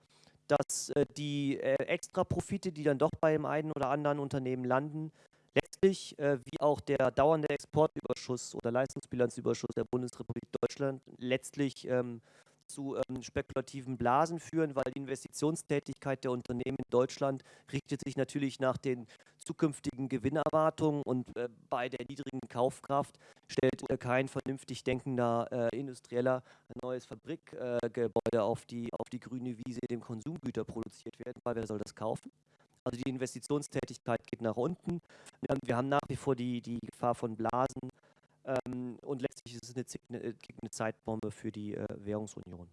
dass äh, die äh, Extraprofite, die dann doch bei dem einen oder anderen Unternehmen landen, letztlich äh, wie auch der dauernde Exportüberschuss oder Leistungsbilanzüberschuss der Bundesrepublik Deutschland letztlich ähm, zu ähm, spekulativen Blasen führen, weil die Investitionstätigkeit der Unternehmen in Deutschland richtet sich natürlich nach den zukünftigen Gewinnerwartungen und äh, bei der niedrigen Kaufkraft stellt äh, kein vernünftig denkender äh, Industrieller ein neues Fabrikgebäude auf, die, auf die grüne Wiese, dem Konsumgüter produziert werden, weil wer soll das kaufen? Also die Investitionstätigkeit geht nach unten. Wir haben nach wie vor die, die Gefahr von Blasen ähm, und letztlich ist es eine, eine, eine Zeitbombe für die äh, Währungsunion.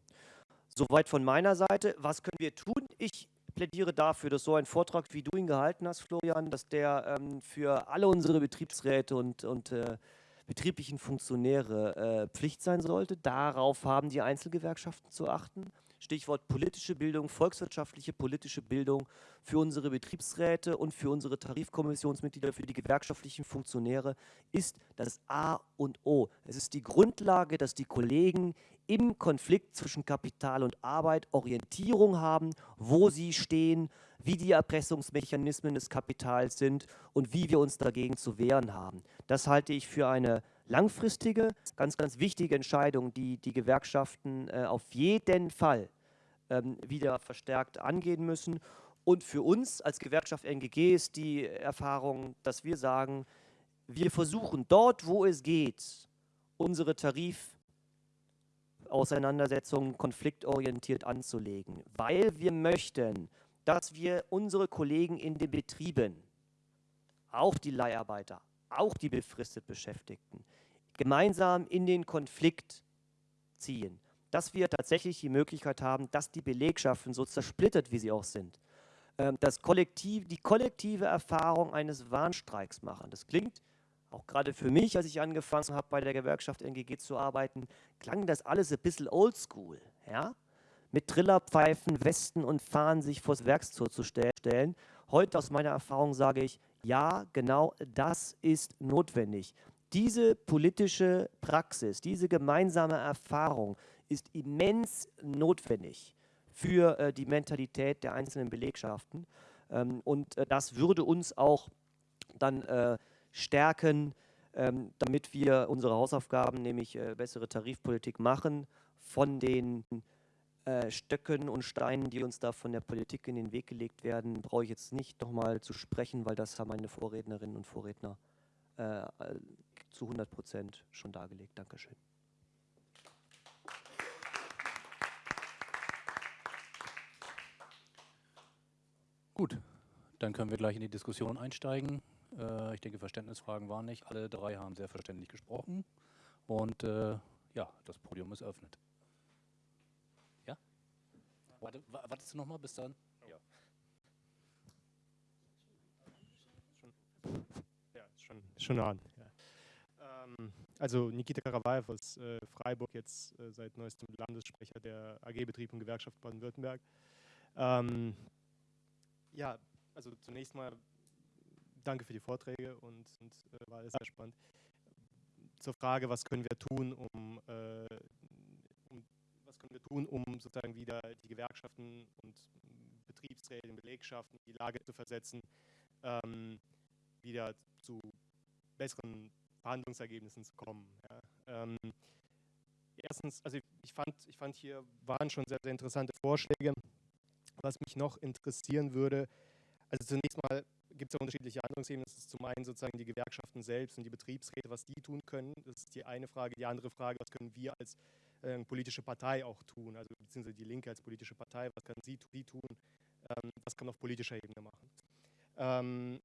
Soweit von meiner Seite. Was können wir tun? Ich plädiere dafür, dass so ein Vortrag, wie du ihn gehalten hast, Florian, dass der ähm, für alle unsere Betriebsräte und, und äh, betrieblichen Funktionäre äh, Pflicht sein sollte. Darauf haben die Einzelgewerkschaften zu achten. Stichwort politische Bildung, volkswirtschaftliche politische Bildung für unsere Betriebsräte und für unsere Tarifkommissionsmitglieder, für die gewerkschaftlichen Funktionäre ist das A und O. Es ist die Grundlage, dass die Kollegen im Konflikt zwischen Kapital und Arbeit Orientierung haben, wo sie stehen, wie die Erpressungsmechanismen des Kapitals sind und wie wir uns dagegen zu wehren haben. Das halte ich für eine langfristige, ganz, ganz wichtige Entscheidung, die die Gewerkschaften äh, auf jeden Fall ähm, wieder verstärkt angehen müssen. Und für uns als Gewerkschaft NGG ist die Erfahrung, dass wir sagen, wir versuchen dort, wo es geht, unsere Tarifauseinandersetzungen konfliktorientiert anzulegen, weil wir möchten, dass wir unsere Kollegen in den Betrieben, auch die Leiharbeiter, auch die befristet Beschäftigten, gemeinsam in den Konflikt ziehen. Dass wir tatsächlich die Möglichkeit haben, dass die Belegschaften, so zersplittert wie sie auch sind, ähm, das Kollektiv, die kollektive Erfahrung eines Warnstreiks machen. Das klingt auch gerade für mich, als ich angefangen habe, bei der Gewerkschaft NGG zu arbeiten, klang das alles ein bisschen oldschool. Ja? Mit Trillerpfeifen, Westen und Fahnen sich vors Werkstor zu stellen. Heute aus meiner Erfahrung sage ich, ja, genau das ist notwendig. Diese politische Praxis, diese gemeinsame Erfahrung ist immens notwendig für äh, die Mentalität der einzelnen Belegschaften. Ähm, und äh, das würde uns auch dann äh, stärken, ähm, damit wir unsere Hausaufgaben, nämlich äh, bessere Tarifpolitik machen, von den äh, Stöcken und Steinen, die uns da von der Politik in den Weg gelegt werden, brauche ich jetzt nicht nochmal zu sprechen, weil das haben meine Vorrednerinnen und Vorredner äh, zu 100 Prozent schon dargelegt. Dankeschön. Gut, dann können wir gleich in die Diskussion einsteigen. Äh, ich denke, Verständnisfragen waren nicht. Alle drei haben sehr verständlich gesprochen. Und äh, ja, das Podium ist eröffnet. Ja? Warte, wartest du nochmal bis dann? Ja. Ja, schon, schon an. Ja. Ähm, also Nikita Karawaev aus äh, Freiburg, jetzt äh, seit neuestem Landessprecher der AG-Betrieb und Gewerkschaft Baden-Württemberg. Ähm, ja, also zunächst mal danke für die Vorträge und, und äh, war alles sehr spannend. Zur Frage, was können wir tun, um, äh, um, was können wir tun, um sozusagen wieder die Gewerkschaften und Betriebsräte, Belegschaften in die Lage zu versetzen, ähm, wieder zu besseren Verhandlungsergebnissen zu kommen. Ja. Ähm, erstens, also ich, fand, ich fand hier waren schon sehr, sehr interessante Vorschläge. Was mich noch interessieren würde, also zunächst mal gibt es ja unterschiedliche Handlungsebenen. Das ist zum einen sozusagen die Gewerkschaften selbst und die Betriebsräte, was die tun können. Das ist die eine Frage. Die andere Frage, was können wir als äh, politische Partei auch tun? Also beziehungsweise die Linke als politische Partei, was kann sie, sie tun? Ähm, was kann man auf politischer Ebene machen? Ähm,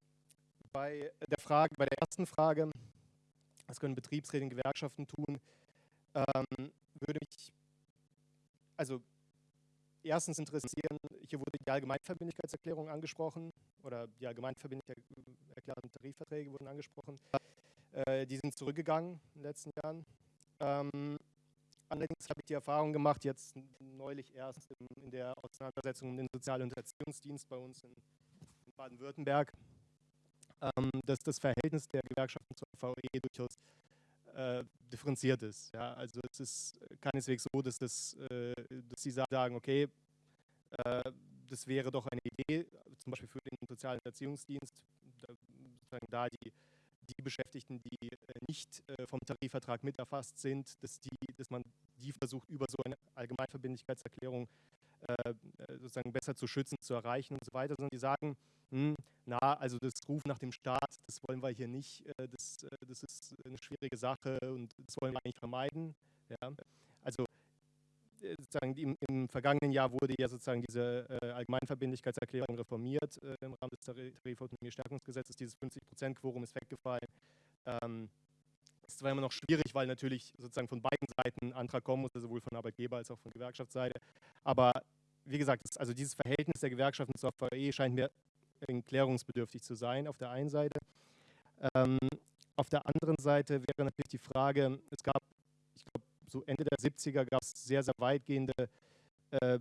bei der Frage, bei der ersten Frage, was können Betriebsräte und Gewerkschaften tun, ähm, würde mich, also erstens interessieren, hier wurde die Allgemeinverbindlichkeitserklärung angesprochen oder die allgemeinverbindlich erklärten Tarifverträge wurden angesprochen. Äh, die sind zurückgegangen in den letzten Jahren. Ähm, allerdings habe ich die Erfahrung gemacht, jetzt neulich erst in, in der Auseinandersetzung um den Sozial- und Erziehungsdienst bei uns in, in Baden-Württemberg, ähm, dass das Verhältnis der Gewerkschaften zur VE durchaus äh, differenziert ist. Ja? Also es ist keineswegs so, dass, das, äh, dass sie sagen, okay, das wäre doch eine Idee, zum Beispiel für den sozialen Erziehungsdienst, da, die, die Beschäftigten, die äh, nicht äh, vom Tarifvertrag mit erfasst sind, dass, die, dass man die versucht, über so eine Allgemeinverbindlichkeitserklärung äh, sozusagen besser zu schützen, zu erreichen und so weiter, sondern die sagen, hm, na, also das Ruf nach dem Staat, das wollen wir hier nicht, das, das ist eine schwierige Sache und das wollen wir eigentlich vermeiden. Ja. Also sozusagen im, im, vergangenen Jahr wurde ja sozusagen diese äh, Allgemeinverbindlichkeitserklärung reformiert äh, im Rahmen des Tarifautonomiestärkungsgesetzes. Dieses 50-Prozent-Quorum ist weggefallen. Ähm, ist zwar immer noch schwierig, weil natürlich sozusagen von beiden Seiten ein Antrag kommen muss, sowohl von Arbeitgeber als auch von Gewerkschaftsseite. Aber wie gesagt, das, also dieses Verhältnis der Gewerkschaften zur VE scheint mir klärungsbedürftig zu sein auf der einen Seite. Ähm, auf der anderen Seite wäre natürlich die Frage, es gab, so Ende der 70er gab es sehr, sehr weitgehende äh,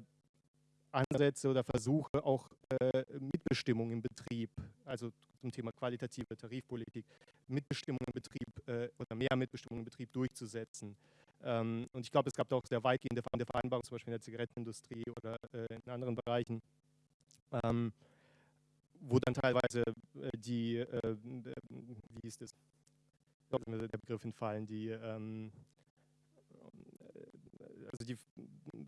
Ansätze oder Versuche, auch äh, Mitbestimmung im Betrieb, also zum Thema qualitative Tarifpolitik, Mitbestimmung im Betrieb äh, oder mehr Mitbestimmung im Betrieb durchzusetzen. Ähm, und ich glaube, es gab auch sehr weitgehende Vereinbarungen, zum Beispiel in der Zigarettenindustrie oder äh, in anderen Bereichen, ähm, wo dann teilweise äh, die, äh, wie ist das, der Begriff entfallen, die ähm, also die,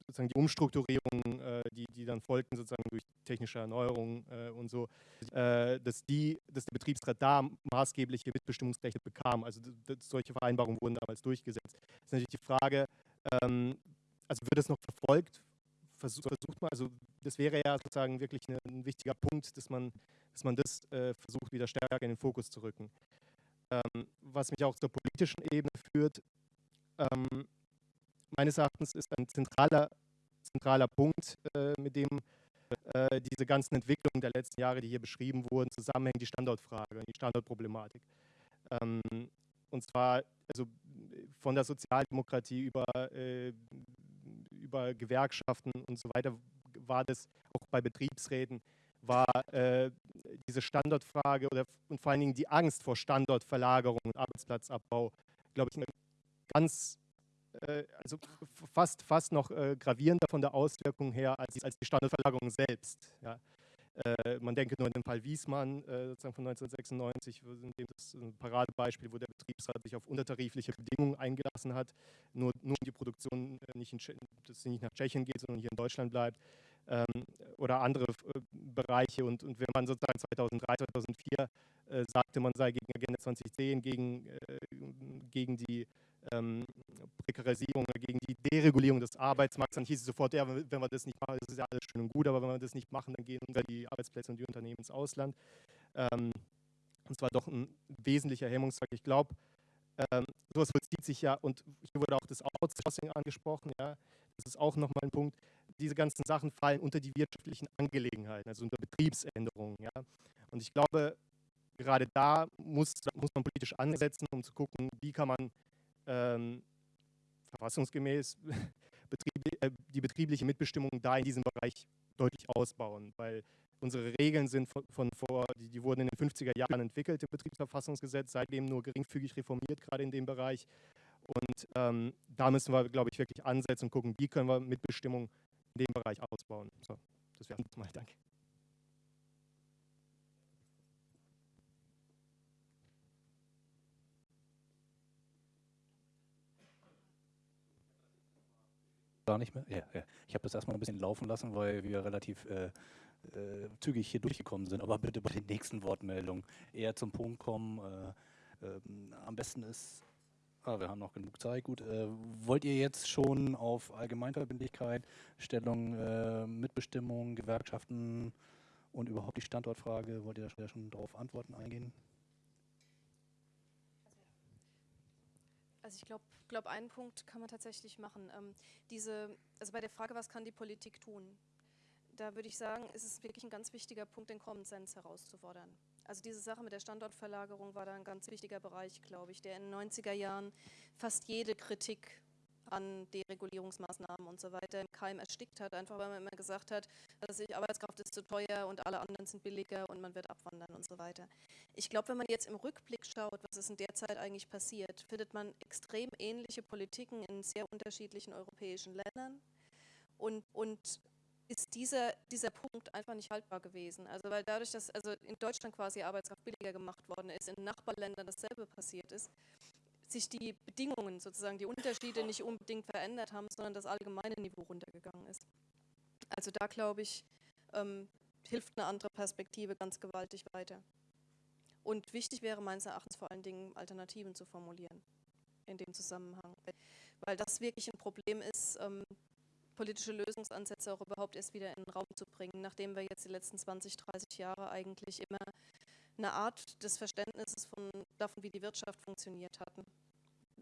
sozusagen die Umstrukturierungen, äh, die, die dann folgten sozusagen durch technische Erneuerung äh, und so, äh, dass, die, dass der Betriebsrat da maßgebliche Mitbestimmungsrechte bekam. Also solche Vereinbarungen wurden damals durchgesetzt. Das ist natürlich die Frage, ähm, also wird das noch verfolgt? Versuch, versucht man, also das wäre ja sozusagen wirklich eine, ein wichtiger Punkt, dass man, dass man das äh, versucht, wieder stärker in den Fokus zu rücken. Ähm, was mich auch zur politischen Ebene führt, ähm, meines Erachtens ist ein zentraler, zentraler Punkt, äh, mit dem äh, diese ganzen Entwicklungen der letzten Jahre, die hier beschrieben wurden, zusammenhängen, die Standortfrage, die Standortproblematik. Ähm, und zwar also von der Sozialdemokratie über, äh, über Gewerkschaften und so weiter war das auch bei Betriebsräten, war diese Standortfrage oder und vor allen Dingen die Angst vor Standortverlagerung und Arbeitsplatzabbau, glaube ich, eine ganz also fast, fast noch äh, gravierender von der Auswirkung her als, als die Standortverlagerung selbst. Ja. Äh, man denke nur an den Fall Wiesmann sozusagen von 1996, in dem das ein Paradebeispiel, wo der Betriebsrat sich auf untertarifliche Bedingungen eingelassen hat, nur, nur die Produktion nicht, in, dass sie nicht nach Tschechien geht, sondern hier in Deutschland bleibt ähm, oder andere Bereiche. Und, und wenn man sozusagen 2003, 2004 äh, sagte, man sei gegen Agenda 2010, gegen, äh, gegen die ähm, Prekarisierung, gegen die Deregulierung des Arbeitsmarkts, dann hieß es sofort, ja, wenn wir das nicht machen, das ist ja alles schön und gut, aber wenn wir das nicht machen, dann gehen die Arbeitsplätze und die Unternehmen ins Ausland. Ähm, und zwar doch ein wesentlicher Hemmungsfaktor. Ich glaube, ähm, sowas vollzieht sich ja, und hier wurde auch das Outsourcing angesprochen, ja, das ist auch nochmal ein Punkt. Diese ganzen Sachen fallen unter die wirtschaftlichen Angelegenheiten, also unter Betriebsänderungen. Ja. Und ich glaube, gerade da muss, muss man politisch ansetzen, um zu gucken, wie kann man ähm, verfassungsgemäß äh, die betriebliche Mitbestimmung da in diesem Bereich deutlich ausbauen, weil unsere Regeln sind von, von vor, die, die, wurden in den 50er Jahren entwickelt im Betriebsverfassungsgesetz, seitdem nur geringfügig reformiert, gerade in dem Bereich. Und ähm, da müssen wir, glaube ich, wirklich ansetzen und gucken, wie können wir Mitbestimmung in dem Bereich ausbauen. So, das wäre mal. Danke. Gar nicht mehr? Ja, ja. Ich habe das erstmal ein bisschen laufen lassen, weil wir relativ äh, äh, zügig hier durchgekommen sind. Aber bitte bei den nächsten Wortmeldungen eher zum Punkt kommen. Äh, ähm, am besten ist, ah, wir haben noch genug Zeit. Gut, äh, wollt ihr jetzt schon auf Allgemeinverbindlichkeit, Stellung, äh, Mitbestimmung, Gewerkschaften und überhaupt die Standortfrage, wollt ihr da schon darauf Antworten eingehen? Also ich glaube, glaub, einen Punkt kann man tatsächlich machen. Ähm, diese, also bei der Frage, was kann die Politik tun? Da würde ich sagen, ist es wirklich ein ganz wichtiger Punkt, den Common Sense herauszufordern. Also diese Sache mit der Standortverlagerung war da ein ganz wichtiger Bereich, glaube ich, der in den 90er Jahren fast jede Kritik an Deregulierungsmaßnahmen und so weiter im Keim erstickt hat, einfach weil man immer gesagt hat, dass die Arbeitskraft ist zu teuer und alle anderen sind billiger und man wird abwandern und so weiter. Ich glaube, wenn man jetzt im Rückblick schaut, was ist in der Zeit eigentlich passiert, findet man extrem ähnliche Politiken in sehr unterschiedlichen europäischen Ländern und, und ist dieser, dieser Punkt einfach nicht haltbar gewesen. Also weil dadurch, dass also in Deutschland quasi Arbeitskraft billiger gemacht worden ist, in Nachbarländern dasselbe passiert ist, sich die Bedingungen, sozusagen die Unterschiede nicht unbedingt verändert haben, sondern das allgemeine Niveau runtergegangen ist. Also da glaube ich, ähm, hilft eine andere Perspektive ganz gewaltig weiter. Und wichtig wäre meines Erachtens vor allen Dingen Alternativen zu formulieren in dem Zusammenhang, weil das wirklich ein Problem ist, ähm, politische Lösungsansätze auch überhaupt erst wieder in den Raum zu bringen, nachdem wir jetzt die letzten 20, 30 Jahre eigentlich immer eine Art des Verständnisses von, davon, wie die Wirtschaft funktioniert hatten.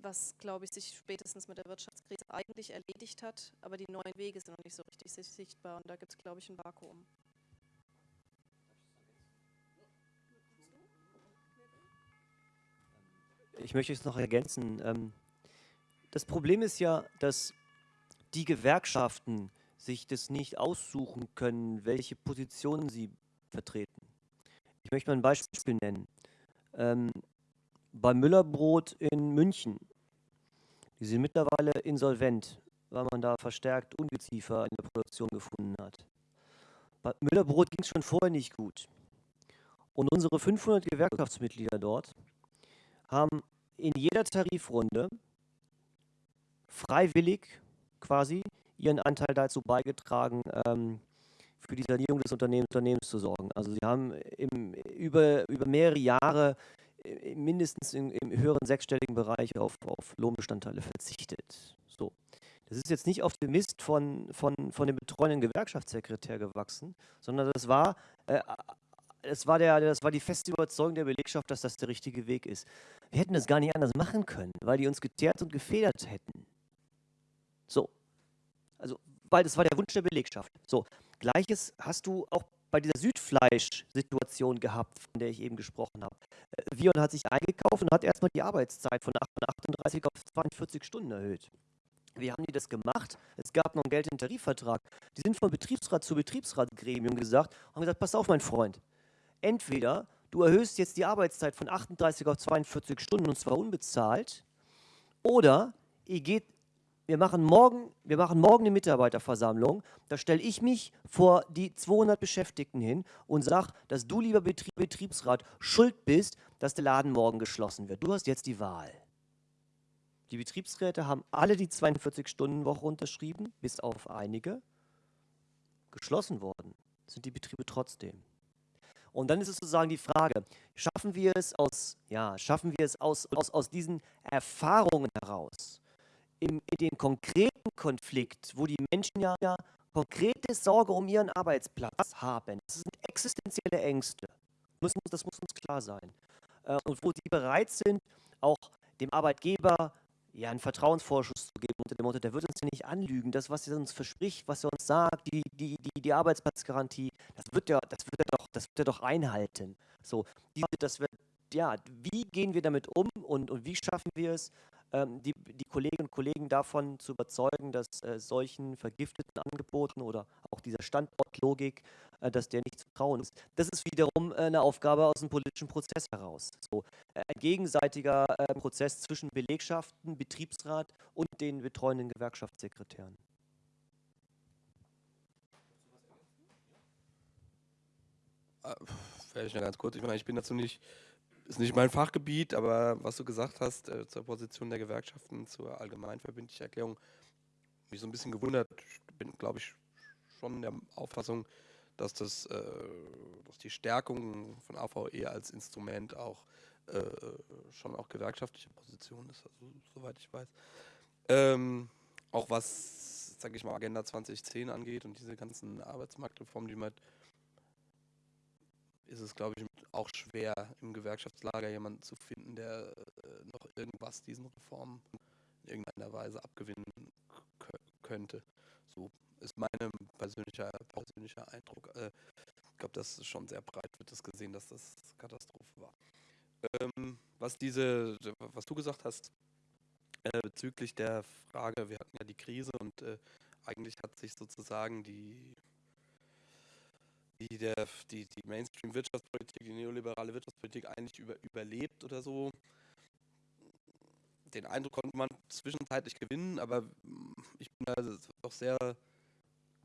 was, glaube ich, sich spätestens mit der Wirtschaftskrise eigentlich erledigt hat, aber die neuen Wege sind noch nicht so richtig sichtbar und da gibt es, glaube ich, ein Vakuum. Ich möchte es noch ergänzen. Ähm, das Problem ist ja, dass die Gewerkschaften sich das nicht aussuchen können, welche Positionen sie vertreten. Ich möchte mal ein Beispiel nennen. Ähm, bei Müllerbrot in München, die sind mittlerweile insolvent, weil man da verstärkt Ungeziefer in der Produktion gefunden hat. Bei Müllerbrot ging es schon vorher nicht gut. Und unsere 500 Gewerkschaftsmitglieder dort haben in jeder Tarifrunde freiwillig quasi ihren Anteil dazu beigetragen, ähm, für die Sanierung des Unternehmens, Unternehmens zu sorgen. Also sie haben im, über, über mehrere Jahre äh, mindestens im, im höheren sechsstelligen Bereich auf, auf Lohnbestandteile verzichtet. So. Das ist jetzt nicht auf dem Mist von, von, von dem betreuenden Gewerkschaftssekretär gewachsen, sondern das war, äh, das, war der, das war die feste Überzeugung der Belegschaft, dass das der richtige Weg ist. Wir hätten das gar nicht anders machen können, weil die uns geteert und gefedert hätten. So. Also, weil das war der Wunsch der Belegschaft. So. Gleiches hast du auch bei dieser Südfleisch-Situation gehabt, von der ich eben gesprochen habe. Äh, Vion hat sich eingekauft und hat erstmal die Arbeitszeit von 38 auf 42 Stunden erhöht. Wie haben die das gemacht? Es gab noch einen geltenden Tarifvertrag. Die sind von Betriebsrat zu Betriebsratgremium gesagt und haben gesagt, pass auf, mein Freund. Entweder du erhöhst jetzt die Arbeitszeit von 38 auf 42 Stunden und zwar unbezahlt, oder ihr geht wir machen morgen, wir machen morgen eine Mitarbeiterversammlung. Da stelle ich mich vor die 200 Beschäftigten hin und sage, dass du, lieber Betrieb, Betriebsrat, schuld bist, dass der Laden morgen geschlossen wird. Du hast jetzt die Wahl. Die Betriebsräte haben alle die 42-Stunden-Woche unterschrieben, bis auf einige. Geschlossen worden sind die Betriebe trotzdem. Und dann ist es sozusagen die Frage, schaffen wir es aus, ja, schaffen wir es aus, aus, aus diesen Erfahrungen heraus, in den konkreten Konflikt, wo die Menschen ja, konkrete Sorge um ihren Arbeitsplatz haben, das sind existenzielle Ängste, das muss, uns klar sein. Äh, und wo die bereit sind, auch dem Arbeitgeber ja, einen Vertrauensvorschuss zu geben unter dem Motto, der wird uns ja nicht anlügen. Das, was er uns verspricht, was er uns sagt, die, die, die, die Arbeitsplatzgarantie, das wird, er, das, wird er doch, das wird er doch einhalten. So, diese, das wird, ja, wie gehen wir damit um und, und wie schaffen wir es, die, die, Kolleginnen und Kollegen davon zu überzeugen, dass äh, solchen vergifteten Angeboten oder auch dieser Standortlogik, äh, dass der nicht zu trauen ist. Das ist wiederum äh, eine Aufgabe aus dem politischen Prozess heraus. So, ein gegenseitiger Prozess zwischen Belegschaften, Betriebsrat und den betreuenden Gewerkschaftssekretären. Vielleicht noch ganz kurz. Ich meine, ich bin dazu nicht ist nicht mein Fachgebiet, aber was du gesagt hast äh, zur Position der Gewerkschaften, zur allgemeinverbindlichen Erklärung, mich so ein bisschen gewundert. Ich bin, glaube ich, schon der Auffassung, dass, das, äh, dass die Stärkung von AVE als Instrument auch äh, schon auch gewerkschaftliche Position ist, also, soweit ich weiß. Ähm, auch was, sage ich mal, Agenda 2010 angeht und diese ganzen Arbeitsmarktreformen, die man ist es, glaube ich, auch schwer, im Gewerkschaftslager jemanden zu finden, der äh, noch irgendwas diesen Reformen in irgendeiner Weise abgewinnen könnte. So ist mein persönlicher, persönlicher Eindruck. Äh, ich glaube, das ist schon sehr breit, wird das gesehen, dass das Katastrophe war. Ähm, was diese, was du gesagt hast, äh, bezüglich der Frage, wir hatten ja die Krise und äh, eigentlich hat sich sozusagen die die, der, die, die Mainstream-Wirtschaftspolitik, die neoliberale Wirtschaftspolitik eigentlich über, überlebt oder so. Den Eindruck konnte man zwischenzeitlich gewinnen, aber ich bin da doch sehr,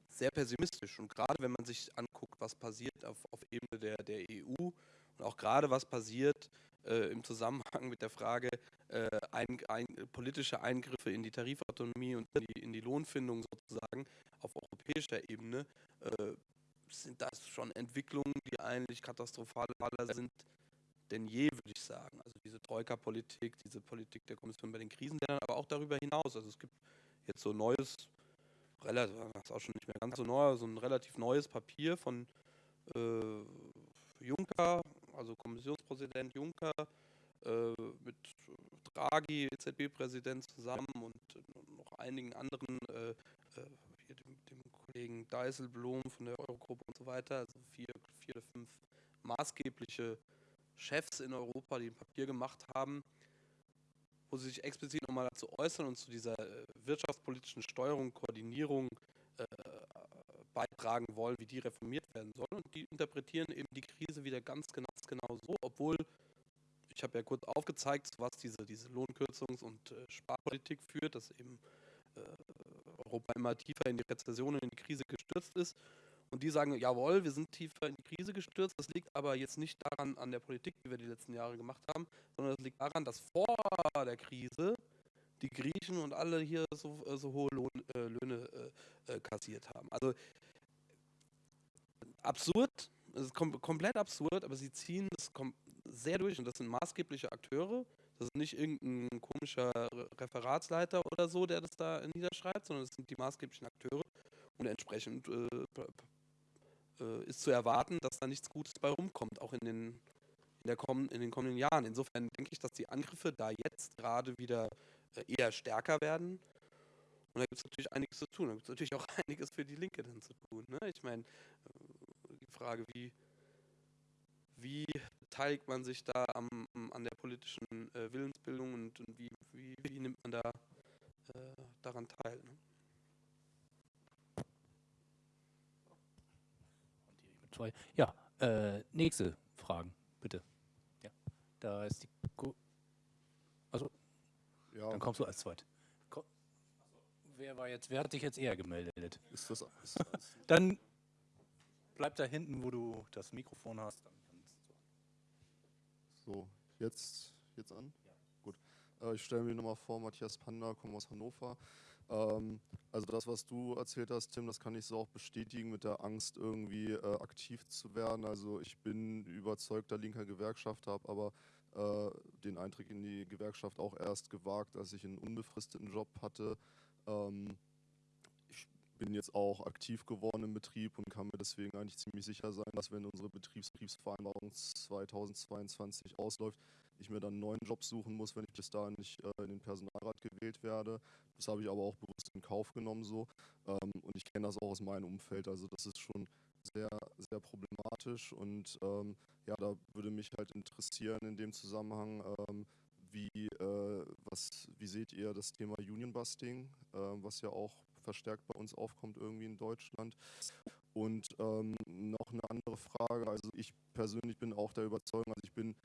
sehr pessimistisch. Und gerade wenn man sich anguckt, was passiert auf, auf Ebene der, der EU und auch gerade was passiert äh, im Zusammenhang mit der Frage äh, ein, ein, politische Eingriffe in die Tarifautonomie und in die, in die Lohnfindung sozusagen auf europäischer Ebene, äh, sind das schon Entwicklungen, die eigentlich katastrophaler sind denn je, würde ich sagen. Also diese Troika-Politik, diese Politik der Kommission bei den Krisenländern, aber auch darüber hinaus. Also es gibt jetzt so neues, relativ, das ist auch schon nicht mehr ganz so neu, so ein relativ neues Papier von äh, Juncker, also Kommissionspräsident Juncker, äh, mit Draghi, EZB-Präsident, zusammen und noch einigen anderen, äh, äh, dem, dem Kollegen Deiselblom von der Eurogruppe und so weiter, also vier, vier oder fünf maßgebliche Chefs in Europa, die ein Papier gemacht haben, wo sie sich explizit nochmal dazu äußern und zu dieser äh, wirtschaftspolitischen Steuerung, Koordinierung äh, beitragen wollen, wie die reformiert werden soll. Und die interpretieren eben die Krise wieder ganz genau, genau so, obwohl, ich habe ja kurz aufgezeigt, was diese, diese Lohnkürzungs- und äh, Sparpolitik führt, dass eben äh, Europa immer tiefer in die Rezession in die Krise gestürzt ist. Und die sagen, jawohl, wir sind tiefer in die Krise gestürzt. Das liegt aber jetzt nicht daran an der Politik, die wir die letzten Jahre gemacht haben, sondern das liegt daran, dass vor der Krise die Griechen und alle hier so, äh, so hohe Lohn, äh, Löhne äh, äh, kassiert haben. Also absurd, es ist kom komplett absurd, aber sie ziehen das sehr durch und das sind maßgebliche Akteure. Das ist nicht irgendein komischer Referatsleiter oder so, der das da niederschreibt, sondern das sind die maßgeblichen Akteure und entsprechend äh, äh, ist zu erwarten, dass da nichts Gutes bei rumkommt, auch in den, in, der komm in den kommenden Jahren. Insofern denke ich, dass die Angriffe da jetzt gerade wieder äh, eher stärker werden. Und da gibt es natürlich einiges zu tun. Da gibt es natürlich auch einiges für die Linke dann zu tun. Ne? Ich meine, äh, die Frage, wie, wie beteiligt man sich da am, an der politischen äh, Willensbildung und, und wie, wie, wie, nimmt man da äh, daran teil? Ne? Ja, äh, nächste Fragen, bitte. Ja, da ist die. Ko also, ja. dann kommst du als zweit. Komm. Wer war jetzt? Wer hat sich jetzt eher gemeldet? Ist das? Ist das dann bleib da hinten, wo du das Mikrofon hast. So, jetzt, jetzt an? Ja. Gut. Äh, ich stelle mir nochmal vor, Matthias Panda, komme aus Hannover. Ähm, also das, was du erzählt hast, Tim, das kann ich so auch bestätigen mit der Angst, irgendwie äh, aktiv zu werden. Also ich bin überzeugter linker Gewerkschaft, habe aber äh, den Eintritt in die Gewerkschaft auch erst gewagt, als ich einen unbefristeten Job hatte. Ähm, bin jetzt auch aktiv geworden im Betrieb und kann mir deswegen eigentlich ziemlich sicher sein, dass wenn unsere Betriebsbetriebsvereinbarung 2022 ausläuft, ich mir dann einen neuen Job suchen muss, wenn ich bis dahin nicht äh, in den Personalrat gewählt werde. Das habe ich aber auch bewusst in Kauf genommen so. Ähm, und ich kenne das auch aus meinem Umfeld. Also das ist schon sehr, sehr problematisch. Und ähm, ja, da würde mich halt interessieren in dem Zusammenhang, ähm, wie, äh, was, wie seht ihr das Thema Union Busting, äh, was ja auch verstärkt bei uns aufkommt irgendwie in Deutschland. Und ähm, noch eine andere Frage, also ich persönlich bin auch der Überzeugung, also ich bin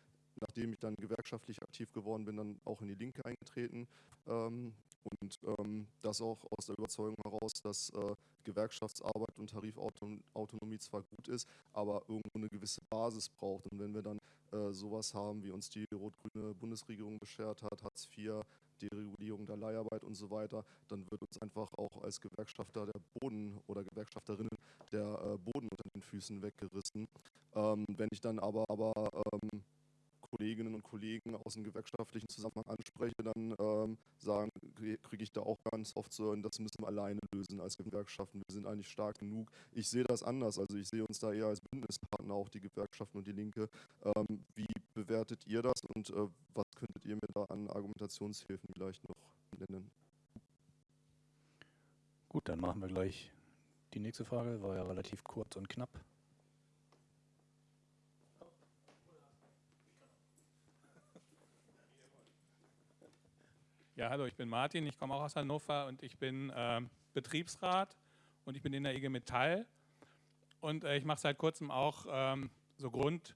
nachdem ich dann gewerkschaftlich aktiv geworden bin, dann auch in die Linke eingetreten. Ähm, und ähm, das auch aus der Überzeugung heraus, dass äh, Gewerkschaftsarbeit und Tarifautonomie zwar gut ist, aber irgendwo eine gewisse Basis braucht. Und wenn wir dann äh, sowas haben, wie uns die rot-grüne Bundesregierung beschert hat, Hartz IV, Deregulierung der Leiharbeit und so weiter, dann wird uns einfach auch als Gewerkschafter der Boden oder Gewerkschafterinnen der äh, Boden unter den Füßen weggerissen. Ähm, wenn ich dann aber, aber ähm, Kolleginnen und Kollegen aus dem gewerkschaftlichen Zusammenhang anspreche, dann ähm, sagen, kriege ich da auch ganz oft so, das müssen wir alleine lösen als Gewerkschaften. Wir sind eigentlich stark genug. Ich sehe das anders. Also ich sehe uns da eher als Bündnispartner, auch die Gewerkschaften und die Linke. Ähm, wie bewertet ihr das und äh, was könntet ihr mir da an Argumentationshilfen vielleicht noch nennen? Gut, dann machen wir gleich die nächste Frage. War ja relativ kurz und knapp. Ja, hallo, ich bin Martin, ich komme auch aus Hannover und ich bin äh, Betriebsrat und ich bin in der IG Metall und äh, ich mache seit kurzem auch ähm, so Grund,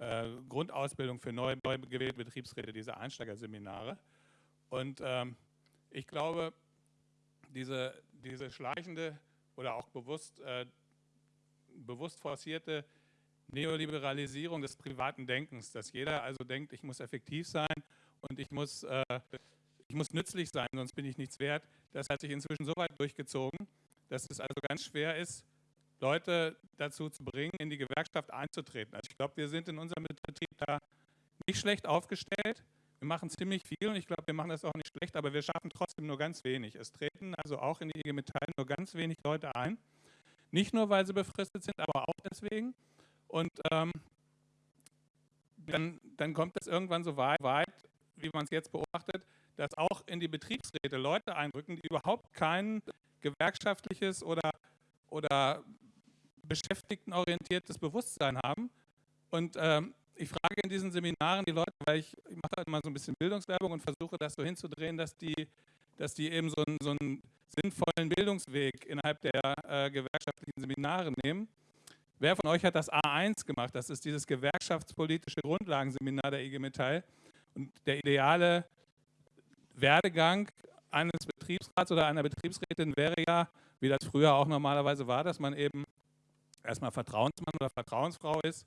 äh, Grundausbildung für neu, neu gewählte Betriebsräte, diese Einsteigerseminare. Und ähm, ich glaube, diese, diese schleichende oder auch bewusst, äh, bewusst forcierte Neoliberalisierung des privaten Denkens, dass jeder also denkt, ich muss effektiv sein und ich muss äh, ich muss nützlich sein, sonst bin ich nichts wert. Das hat sich inzwischen so weit durchgezogen, dass es also ganz schwer ist, Leute dazu zu bringen, in die Gewerkschaft einzutreten. Also ich glaube, wir sind in unserem Betrieb da nicht schlecht aufgestellt. Wir machen ziemlich viel und ich glaube, wir machen das auch nicht schlecht, aber wir schaffen trotzdem nur ganz wenig. Es treten also auch in die IG Metall nur ganz wenig Leute ein. Nicht nur, weil sie befristet sind, aber auch deswegen. Und ähm, dann, dann kommt es irgendwann so weit, weit wie man es jetzt beobachtet, dass auch in die Betriebsräte Leute einrücken, die überhaupt kein gewerkschaftliches oder, oder beschäftigtenorientiertes Bewusstsein haben. Und ähm, ich frage in diesen Seminaren die Leute, weil ich, ich mache halt immer so ein bisschen Bildungswerbung und versuche das so hinzudrehen, dass die, dass die eben so einen, so einen sinnvollen Bildungsweg innerhalb der äh, gewerkschaftlichen Seminare nehmen. Wer von euch hat das A1 gemacht? Das ist dieses gewerkschaftspolitische Grundlagenseminar der IG Metall. Und der ideale Werdegang eines Betriebsrats oder einer Betriebsrätin wäre ja, wie das früher auch normalerweise war, dass man eben erstmal Vertrauensmann oder Vertrauensfrau ist,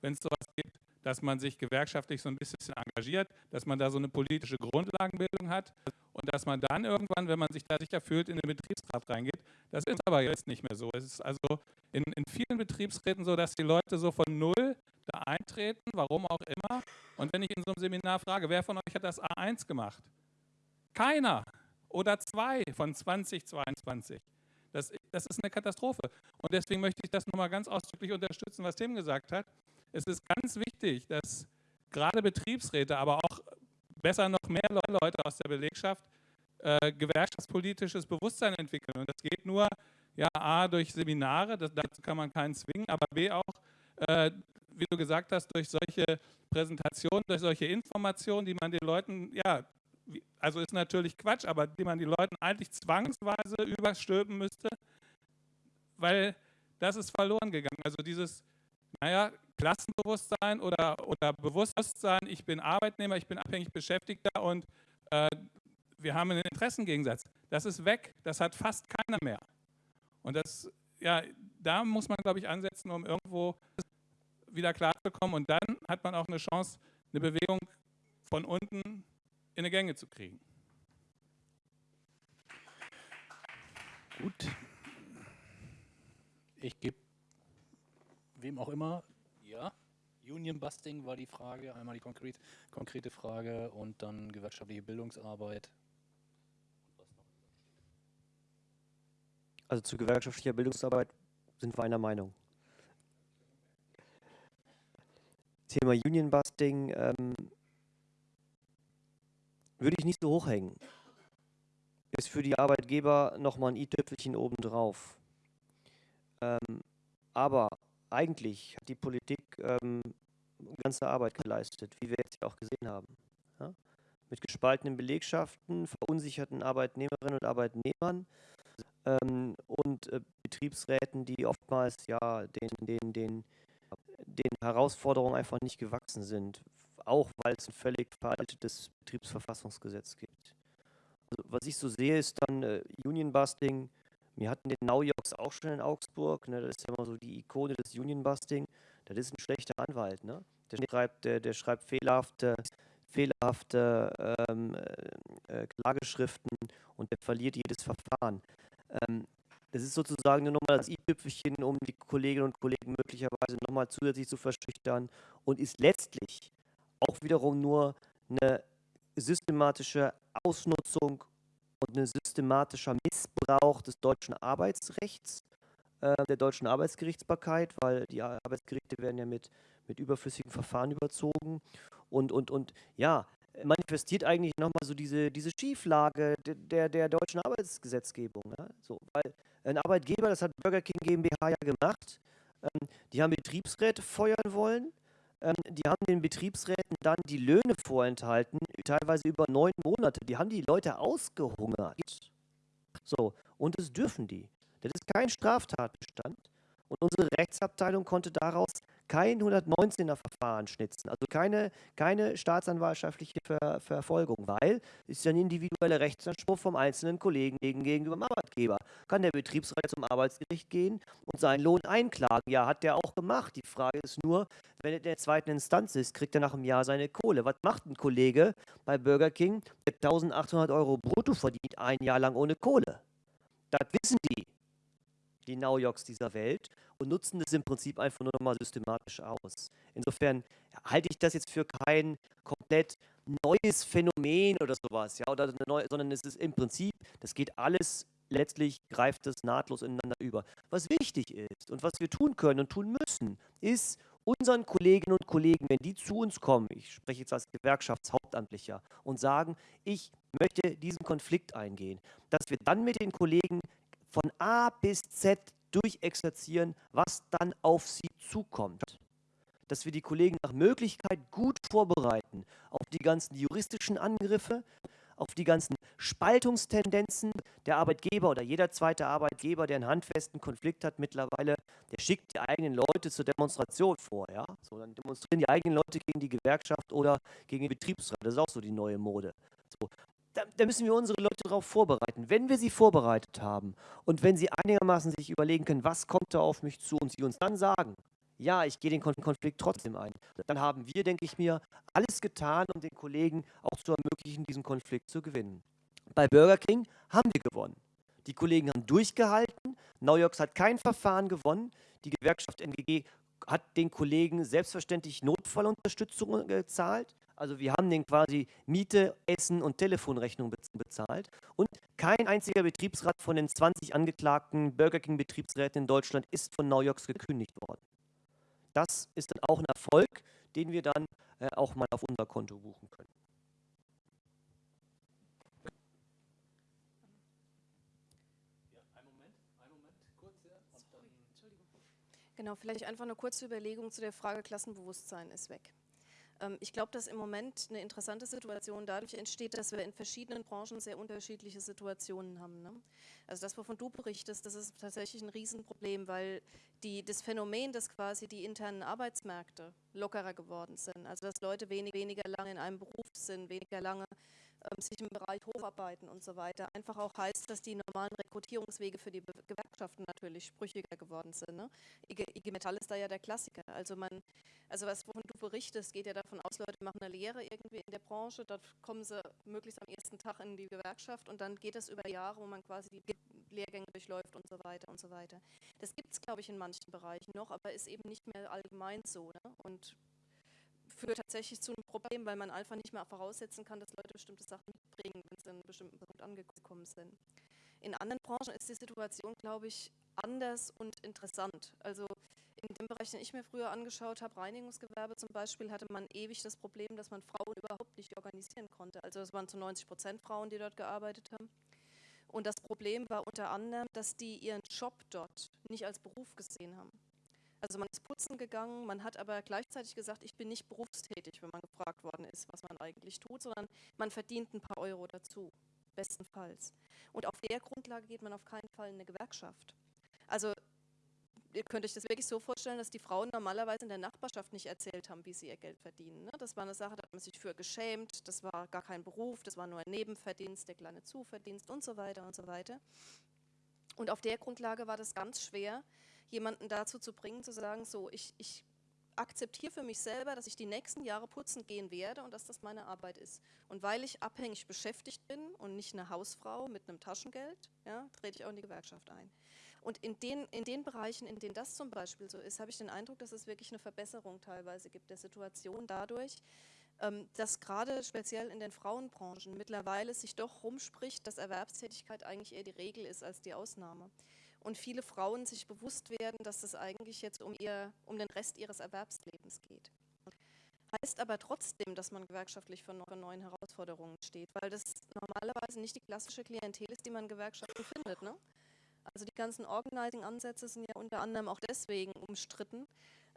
wenn es sowas gibt, dass man sich gewerkschaftlich so ein bisschen engagiert, dass man da so eine politische Grundlagenbildung hat und dass man dann irgendwann, wenn man sich da sicher fühlt, in den Betriebsrat reingeht. Das ist aber jetzt nicht mehr so. Es ist also in, in vielen Betriebsräten so, dass die Leute so von null da eintreten, warum auch immer. Und wenn ich in so einem Seminar frage, wer von euch hat das A1 gemacht? Keiner oder zwei von 2022. Das, das ist eine Katastrophe. Und deswegen möchte ich das nochmal ganz ausdrücklich unterstützen, was Tim gesagt hat. Es ist ganz wichtig, dass gerade Betriebsräte, aber auch besser noch mehr Leute aus der Belegschaft äh, gewerkschaftspolitisches Bewusstsein entwickeln. Und das geht nur, ja, A, durch Seminare, das, dazu kann man keinen zwingen, aber B, auch, äh, wie du gesagt hast, durch solche Präsentationen, durch solche Informationen, die man den Leuten, ja, also ist natürlich Quatsch, aber die man den Leuten eigentlich zwangsweise überstülpen müsste, weil das ist verloren gegangen. Also dieses, naja, Klassenbewusstsein oder, oder Bewusstsein, ich bin Arbeitnehmer, ich bin abhängig Beschäftigter und äh, wir haben einen Interessengegensatz. Das ist weg, das hat fast keiner mehr. Und das, ja, da muss man, glaube ich, ansetzen, um irgendwo wieder klarzukommen. Und dann hat man auch eine Chance, eine Bewegung von unten in eine Gänge zu kriegen. Gut. Ich gebe wem auch immer, ja, Union Busting war die Frage, einmal die konkret, konkrete Frage und dann gewerkschaftliche Bildungsarbeit. Also zu gewerkschaftlicher Bildungsarbeit sind wir einer Meinung. Thema Union Busting ähm, würde ich nicht so hochhängen. Ist für die Arbeitgeber nochmal ein i-Tüpfelchen obendrauf. Ähm, aber eigentlich hat die Politik ähm, ganze Arbeit geleistet, wie wir jetzt ja auch gesehen haben. Ja? Mit gespaltenen Belegschaften, verunsicherten Arbeitnehmerinnen und Arbeitnehmern ähm, und äh, Betriebsräten, die oftmals ja den, den, den, den Herausforderungen einfach nicht gewachsen sind, auch weil es ein völlig veraltetes Betriebsverfassungsgesetz gibt. Also, was ich so sehe, ist dann äh, Union-Busting, wir hatten den Naujoks auch schon in Augsburg, ne, das ist ja immer so die Ikone des Union-Busting. Das ist ein schlechter Anwalt, ne? Der schreibt, der, der schreibt fehlerhafte, fehlerhafte ähm, äh, Klageschriften und der verliert jedes Verfahren. Ähm, das ist sozusagen nur nochmal das i-Tüpfelchen, um die Kolleginnen und Kollegen möglicherweise nochmal zusätzlich zu verschüchtern und ist letztlich auch wiederum nur eine systematische Ausnutzung und ein systematischer Missbrauch des deutschen Arbeitsrechts, äh, der deutschen Arbeitsgerichtsbarkeit, weil die Arbeitsgerichte werden ja mit, mit überflüssigen Verfahren überzogen. Und, und, und ja, manifestiert eigentlich nochmal so diese, diese Schieflage der, der, deutschen Arbeitsgesetzgebung. Ja? So, weil ein Arbeitgeber, das hat Burger King GmbH ja gemacht, ähm, die haben Betriebsräte feuern wollen, die haben den Betriebsräten dann die Löhne vorenthalten, teilweise über neun Monate. Die haben die Leute ausgehungert. So, und das dürfen die. Das ist kein Straftatbestand. Und unsere Rechtsabteilung konnte daraus kein 119er Verfahren schnitzen, also keine, keine staatsanwaltschaftliche Ver Verfolgung, weil es ist ja ein individueller Rechtsanspruch vom einzelnen Kollegen gegenüber dem Arbeitgeber. Kann der Betriebsrat zum Arbeitsgericht gehen und seinen Lohn einklagen? Ja, hat der auch gemacht. Die Frage ist nur, wenn er in der zweiten Instanz ist, kriegt er nach einem Jahr seine Kohle. Was macht ein Kollege bei Burger King, der 1800 Euro brutto verdient, ein Jahr lang ohne Kohle? Das wissen die die Naujoks dieser Welt und nutzen das im Prinzip einfach nur nochmal systematisch aus. Insofern halte ich das jetzt für kein komplett neues Phänomen oder sowas, ja, oder neue, sondern es ist im Prinzip, das geht alles letztlich greift es nahtlos ineinander über. Was wichtig ist und was wir tun können und tun müssen, ist unseren Kolleginnen und Kollegen, wenn die zu uns kommen, ich spreche jetzt als Gewerkschaftshauptvertreter, Hauptamtlicher und sagen, ich möchte diesen Konflikt eingehen, dass wir dann mit den Kollegen von A bis Z durchexerzieren, was dann auf sie zukommt. Dass wir die Kollegen nach Möglichkeit gut vorbereiten auf die ganzen juristischen Angriffe, auf die ganzen Spaltungstendenzen. Der Arbeitgeber oder jeder zweite Arbeitgeber, der einen handfesten Konflikt hat mittlerweile, der schickt die eigenen Leute zur Demonstration vor. Ja? So, dann demonstrieren die eigenen Leute gegen die Gewerkschaft oder gegen den Betriebsrat. Das ist auch so die neue Mode. So, da, da, müssen wir unsere Leute darauf vorbereiten. Wenn wir sie vorbereitet haben und wenn sie einigermaßen sich überlegen können, was kommt da auf mich zu und sie uns dann sagen, ja, ich gehe den Konflikt trotzdem ein, dann haben wir, denke ich mir, alles getan, um den Kollegen auch zu ermöglichen, diesen Konflikt zu gewinnen. Bei Burger King haben wir gewonnen. Die Kollegen haben durchgehalten. Naujoks hat kein Verfahren gewonnen. Die Gewerkschaft NGG hat den Kollegen selbstverständlich Notfallunterstützung gezahlt. Also wir haben den quasi Miete, Essen und Telefonrechnung bezahlt. Und kein einziger Betriebsrat von den 20 angeklagten Burger King Betriebsräten in Deutschland ist von Naujoks gekündigt worden. Das ist dann auch ein Erfolg, den wir dann äh, auch mal auf unser Konto buchen können. Genau, vielleicht einfach eine kurze Überlegung zu der Frage Klassenbewusstsein ist weg. Ähm, ich glaube, dass im Moment eine interessante Situation dadurch entsteht, dass wir in verschiedenen Branchen sehr unterschiedliche Situationen haben. Ne? Also das, wovon du berichtest, das ist tatsächlich ein Riesenproblem, weil die, das Phänomen, dass quasi die internen Arbeitsmärkte lockerer geworden sind, also dass Leute wenig, weniger lange in einem Beruf sind, weniger lange sich im Bereich Hofarbeiten und so weiter, einfach auch heißt, dass die normalen Rekrutierungswege für die Gewerkschaften natürlich sprüchiger geworden sind. Ne? IG, IG, Metall ist da ja der Klassiker. Also man, also was wovon du berichtest, geht ja davon aus, Leute machen eine Lehre irgendwie in der Branche, dort kommen sie möglichst am ersten Tag in die Gewerkschaft und dann geht es über Jahre, wo man quasi die Lehrgänge durchläuft und so weiter und so weiter. Das gibt es, glaube ich, in manchen Bereichen noch, aber ist eben nicht mehr allgemein so. Ne? Und führt tatsächlich zu einem Problem, weil man einfach nicht mehr voraussetzen kann, dass Leute bestimmte Sachen mitbringen, wenn sie an einem bestimmten Punkt angekommen sind. In anderen Branchen ist die Situation, glaube ich, anders und interessant. Also in dem Bereich, den ich mir früher angeschaut habe, Reinigungsgewerbe zum Beispiel, hatte man ewig das Problem, dass man Frauen überhaupt nicht organisieren konnte. Also es waren zu 90 Prozent Frauen, die dort gearbeitet haben. Und das Problem war unter anderem, dass die ihren Job dort nicht als Beruf gesehen haben. Also man ist putzen gegangen, man hat aber gleichzeitig gesagt, ich bin nicht berufstätig, wenn man gefragt worden ist, was man eigentlich tut, sondern man verdient ein paar Euro dazu, bestenfalls. Und auf der Grundlage geht man auf keinen Fall in eine Gewerkschaft. Also ihr könnt euch das wirklich so vorstellen, dass die Frauen normalerweise in der Nachbarschaft nicht erzählt haben, wie sie ihr Geld verdienen. Ne? Das war eine Sache, da hat man sich für geschämt, das war gar kein Beruf, das war nur ein Nebenverdienst, der kleine Zuverdienst und so weiter und so weiter. Und auf der Grundlage war das ganz schwer, jemanden dazu zu bringen, zu sagen, so, ich, ich akzeptiere für mich selber, dass ich die nächsten Jahre putzen gehen werde und dass das meine Arbeit ist. Und weil ich abhängig beschäftigt bin und nicht eine Hausfrau mit einem Taschengeld, ja, trete ich auch in die Gewerkschaft ein. Und in den, in den Bereichen, in denen das zum Beispiel so ist, habe ich den Eindruck, dass es wirklich eine Verbesserung teilweise gibt der Situation dadurch, ähm, dass gerade speziell in den Frauenbranchen mittlerweile sich doch rumspricht, dass Erwerbstätigkeit eigentlich eher die Regel ist als die Ausnahme und viele Frauen sich bewusst werden, dass es eigentlich jetzt um, ihr, um den Rest ihres Erwerbslebens geht. Heißt aber trotzdem, dass man gewerkschaftlich vor neuen Herausforderungen steht, weil das normalerweise nicht die klassische Klientel ist, die man in Gewerkschaften findet. Ne? Also die ganzen Organizing-Ansätze sind ja unter anderem auch deswegen umstritten,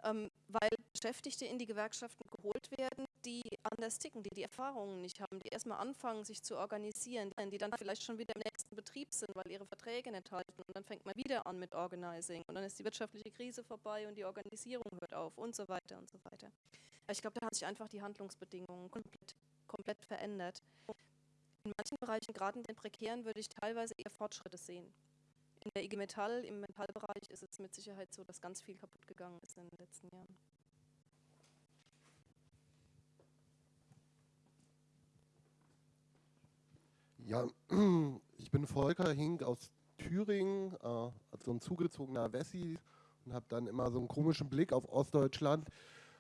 ähm, weil Beschäftigte in die Gewerkschaften geholt werden, die anders ticken, die die Erfahrungen nicht haben, die erstmal anfangen, sich zu organisieren, die dann vielleicht schon wieder im nächsten Betrieb sind, weil ihre Verträge nicht halten. Und dann fängt man wieder an mit Organizing. Und dann ist die wirtschaftliche Krise vorbei und die Organisierung hört auf und so weiter und so weiter. Aber ich glaube, da haben sich einfach die Handlungsbedingungen komplett, komplett verändert. In manchen Bereichen, gerade in den prekären, würde ich teilweise eher Fortschritte sehen. In der IG Metall, im Metallbereich ist es mit Sicherheit so, dass ganz viel kaputt gegangen ist in den letzten Jahren. Ja, ich bin Volker Hink aus Thüringen, äh, so ein zugezogener Wessi und habe dann immer so einen komischen Blick auf Ostdeutschland.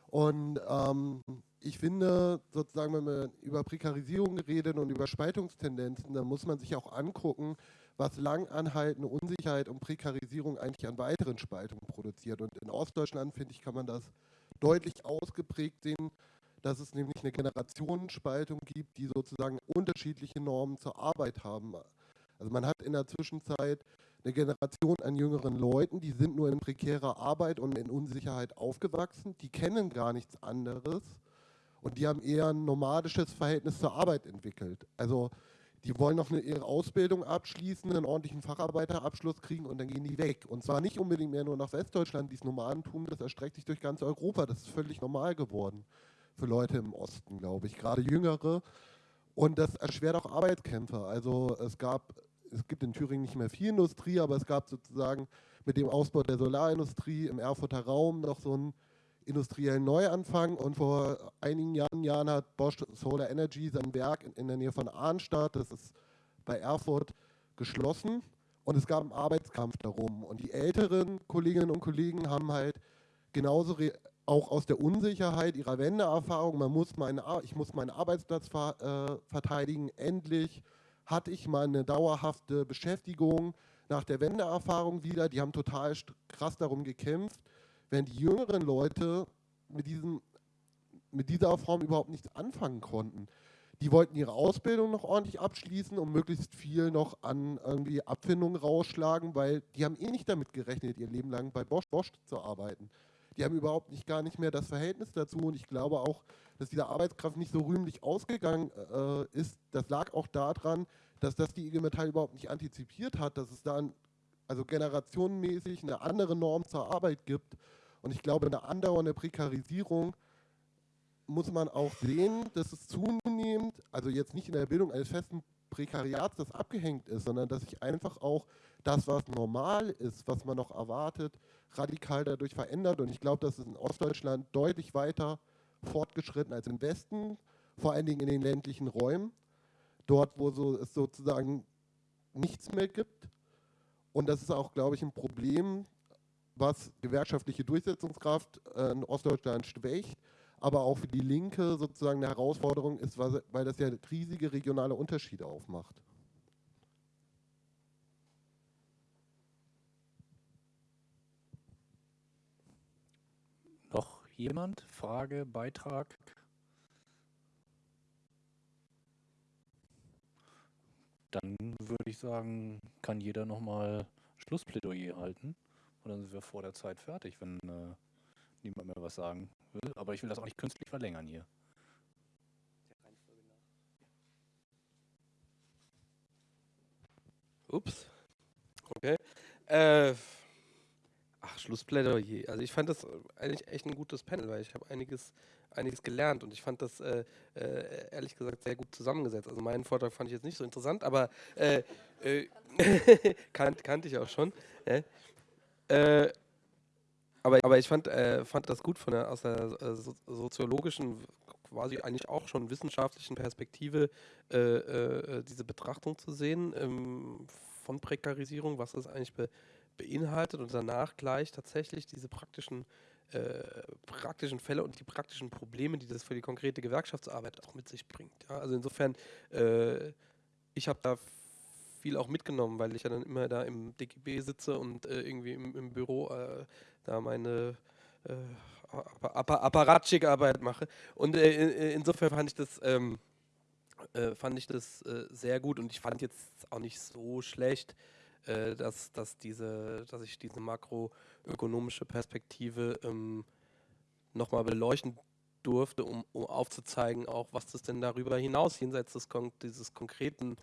Und ähm, ich finde, sozusagen, wenn man über Prekarisierung redet und über Spaltungstendenzen, dann muss man sich auch angucken, was langanhaltende Unsicherheit und Prekarisierung eigentlich an weiteren Spaltungen produziert. Und in Ostdeutschland, finde ich, kann man das deutlich ausgeprägt sehen, dass es nämlich eine Generationenspaltung gibt, die sozusagen unterschiedliche Normen zur Arbeit haben. Also man hat in der Zwischenzeit eine Generation an jüngeren Leuten, die sind nur in prekärer Arbeit und in Unsicherheit aufgewachsen, die kennen gar nichts anderes und die haben eher ein nomadisches Verhältnis zur Arbeit entwickelt. Also die wollen noch eine, ihre Ausbildung abschließen, einen ordentlichen Facharbeiterabschluss kriegen und dann gehen die weg. Und zwar nicht unbedingt mehr nur nach Westdeutschland, dieses Nomadentum, das erstreckt sich durch ganz Europa, das ist völlig normal geworden für Leute im Osten, glaube ich, gerade Jüngere. Und das erschwert auch Arbeitskämpfe. Also es gab, es gibt in Thüringen nicht mehr viel Industrie, aber es gab sozusagen mit dem Ausbau der Solarindustrie im Erfurter Raum noch so einen industriellen Neuanfang. Und vor einigen Jahren, Jahren hat Bosch Solar Energy sein Werk in, in der Nähe von Arnstadt, das ist bei Erfurt, geschlossen. Und es gab einen Arbeitskampf darum. Und die älteren Kolleginnen und Kollegen haben halt genauso auch aus der Unsicherheit ihrer Wendeerfahrung, man muss meine, ich muss meinen Arbeitsplatz ver, äh, verteidigen, endlich hatte ich mal eine dauerhafte Beschäftigung nach der Wendeerfahrung wieder, die haben total krass darum gekämpft, wenn die jüngeren Leute mit, diesem, mit dieser Form überhaupt nichts anfangen konnten. Die wollten ihre Ausbildung noch ordentlich abschließen und möglichst viel noch an irgendwie Abfindungen rausschlagen, weil die haben eh nicht damit gerechnet, ihr Leben lang bei Bosch, Bosch zu arbeiten die haben überhaupt nicht gar nicht mehr das Verhältnis dazu und ich glaube auch, dass diese Arbeitskraft nicht so rühmlich ausgegangen äh, ist. Das lag auch daran, dass das die IG Metall überhaupt nicht antizipiert hat, dass es da also generationenmäßig eine andere Norm zur Arbeit gibt und ich glaube, eine andauernde Prekarisierung muss man auch sehen, dass es zunehmend, also jetzt nicht in der Bildung eines festen Prekariats, das abgehängt ist, sondern dass sich einfach auch das, was normal ist, was man noch erwartet, radikal dadurch verändert. Und ich glaube, das ist in Ostdeutschland deutlich weiter fortgeschritten als im Westen, vor allen Dingen in den ländlichen Räumen, dort, wo so, es sozusagen nichts mehr gibt. Und das ist auch, glaube ich, ein Problem, was gewerkschaftliche Durchsetzungskraft äh, in Ostdeutschland schwächt, aber auch für die Linke sozusagen eine Herausforderung ist, weil das ja riesige regionale Unterschiede aufmacht. Jemand? Frage, Beitrag? Dann würde ich sagen, kann jeder nochmal Schlussplädoyer halten. Und dann sind wir vor der Zeit fertig, wenn äh, niemand mehr was sagen will. Aber ich will das auch nicht künstlich verlängern hier. Ups. Okay. Äh, Ach, Schlussplädoyer. Also ich fand das eigentlich echt ein gutes Panel, weil ich habe einiges, einiges gelernt und ich fand das äh, äh, ehrlich gesagt sehr gut zusammengesetzt. Also meinen Vortrag fand ich jetzt nicht so interessant, aber äh, äh kan kannte ich auch schon. Äh, aber, aber ich fand, äh, fand das gut von der, aus der so soziologischen, quasi eigentlich auch schon wissenschaftlichen Perspektive, diese Betrachtung zu sehen ähm, von Prekarisierung, was das eigentlich be beinhaltet und danach gleich tatsächlich diese praktischen, äh, praktischen Fälle und die praktischen Probleme, die das für die konkrete Gewerkschaftsarbeit auch mit sich bringt. Ja? Also insofern, äh, ich habe da viel auch mitgenommen, weil ich ja dann immer da im DGB sitze und äh, irgendwie im, im Büro äh, da meine äh, Apparatschik-Arbeit mache. Und äh, insofern fand ich das... Ähm, äh, fand ich das sehr gut und ich fand jetzt auch nicht so schlecht, äh, dass, dass, diese, dass ich diese makroökonomische Perspektive ähm, nochmal beleuchten durfte, um, um aufzuzeigen, auch was das denn darüber hinaus, jenseits des Kon dieses konkreten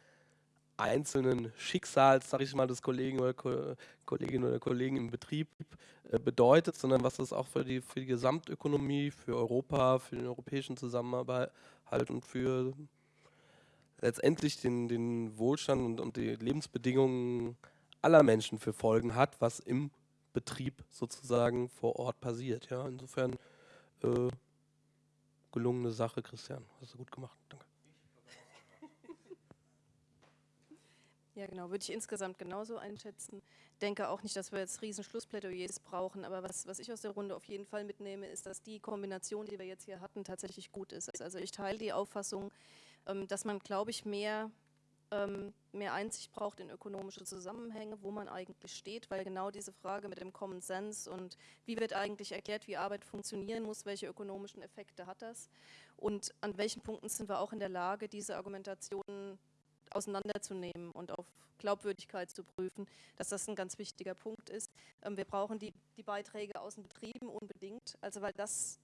einzelnen Schicksals, sag ich mal, des Kollegen oder Ko Kolleginnen oder Kollegen im Betrieb äh, bedeutet, sondern was das auch für die, für die Gesamtökonomie, für Europa, für den europäischen Zusammenhalt und für letztendlich den, den Wohlstand und, und die Lebensbedingungen aller Menschen für Folgen hat, was im Betrieb sozusagen vor Ort passiert. Ja, insofern äh, gelungene Sache, Christian. Hast du gut gemacht. Danke. Ja, genau, würde ich insgesamt genauso einschätzen. Denke auch nicht, dass wir jetzt riesen Schlussplädoyers brauchen, aber was, was ich aus der Runde auf jeden Fall mitnehme, ist, dass die Kombination, die wir jetzt hier hatten, tatsächlich gut ist. Also ich teile die Auffassung, ähm, dass man, glaube ich, mehr mehr Einsicht braucht in ökonomische Zusammenhänge, wo man eigentlich steht, weil genau diese Frage mit dem Common Sense und wie wird eigentlich erklärt, wie Arbeit funktionieren muss, welche ökonomischen Effekte hat das und an welchen Punkten sind wir auch in der Lage, diese Argumentationen auseinanderzunehmen und auf Glaubwürdigkeit zu prüfen, dass das ein ganz wichtiger Punkt ist. Ähm, wir brauchen die, die Beiträge aus den Betrieben unbedingt, also weil das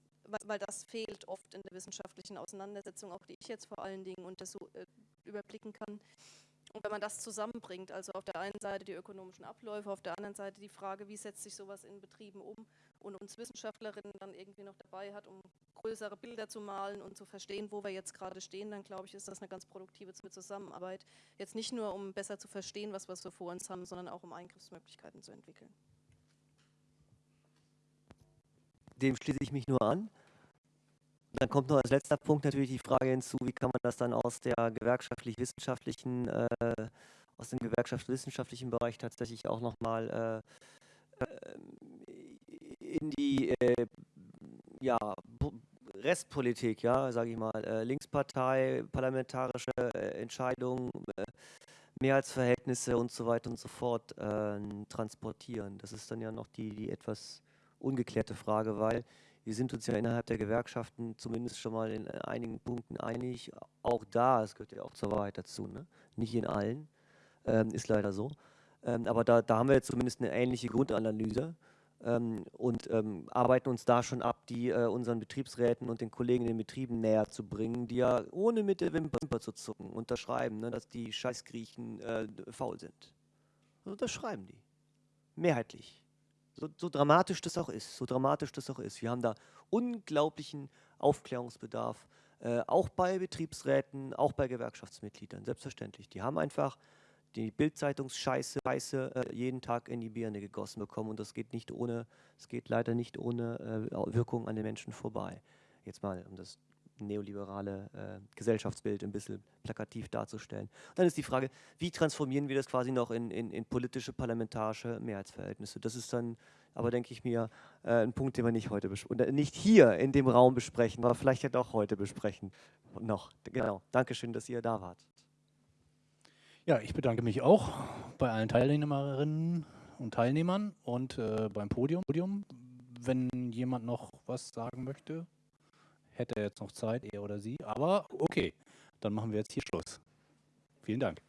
weil das fehlt oft in der wissenschaftlichen Auseinandersetzung, auch die ich jetzt vor allen Dingen äh, überblicken kann. Und wenn man das zusammenbringt, also auf der einen Seite die ökonomischen Abläufe, auf der anderen Seite die Frage, wie setzt sich sowas in Betrieben um und uns Wissenschaftlerinnen dann irgendwie noch dabei hat, um größere Bilder zu malen und zu verstehen, wo wir jetzt gerade stehen, dann glaube ich, ist das eine ganz produktive Zusammenarbeit. Jetzt nicht nur, um besser zu verstehen, was wir so vor uns haben, sondern auch um Eingriffsmöglichkeiten zu entwickeln. Dem schließe ich mich nur an. Dann kommt noch als letzter Punkt natürlich die Frage hinzu, wie kann man das dann aus der gewerkschaftlich-wissenschaftlichen, äh, aus dem gewerkschaftswissenschaftlichen Bereich tatsächlich auch nochmal äh, äh, in die äh, ja, Restpolitik, ja, sage ich mal, äh, Linkspartei, parlamentarische äh, Entscheidungen, Mehrheitsverhältnisse und so weiter und so fort transportieren. Das ist dann ja noch die, die etwas ungeklärte Frage, weil wir sind uns ja innerhalb der Gewerkschaften zumindest schon mal in einigen Punkten einig. Auch da, es gehört ja auch zur Wahrheit dazu, ne? nicht in allen, ähm, ist leider so. Ähm, aber da, da haben wir jetzt zumindest eine ähnliche Grundanalyse ähm, und ähm, arbeiten uns da schon ab, die äh, unseren Betriebsräten und den Kollegen in den Betrieben näher zu bringen, die ja ohne mit der Wimper zu zucken unterschreiben, ne, dass die Scheißgriechen äh, faul sind. Und unterschreiben die. Mehrheitlich. So, so, dramatisch das auch ist, so dramatisch das auch ist. Wir haben da unglaublichen Aufklärungsbedarf, äh, auch bei Betriebsräten, auch bei Gewerkschaftsmitgliedern, selbstverständlich. Die haben einfach die Bildzeitungsscheiße äh, jeden Tag in die Birne gegossen bekommen und das geht nicht ohne, es geht leider nicht ohne äh, Wirkung an den Menschen vorbei. Jetzt mal, um das neoliberale äh, Gesellschaftsbild ein bisschen plakativ darzustellen. Und dann ist die Frage, wie transformieren wir das quasi noch in, in, in politische, parlamentarische Mehrheitsverhältnisse? Das ist dann aber, denke ich mir, äh, ein Punkt, den wir nicht heute besprechen, nicht hier in dem Raum besprechen, aber vielleicht ja doch heute besprechen. Noch, genau. Dankeschön, dass ihr da wart. Ja, ich bedanke mich auch bei allen Teilnehmerinnen und Teilnehmern und äh, beim Podium. Wenn jemand noch was sagen möchte, hätte er jetzt noch Zeit, er oder sie. Aber okay, dann machen wir jetzt hier Schluss. Vielen Dank.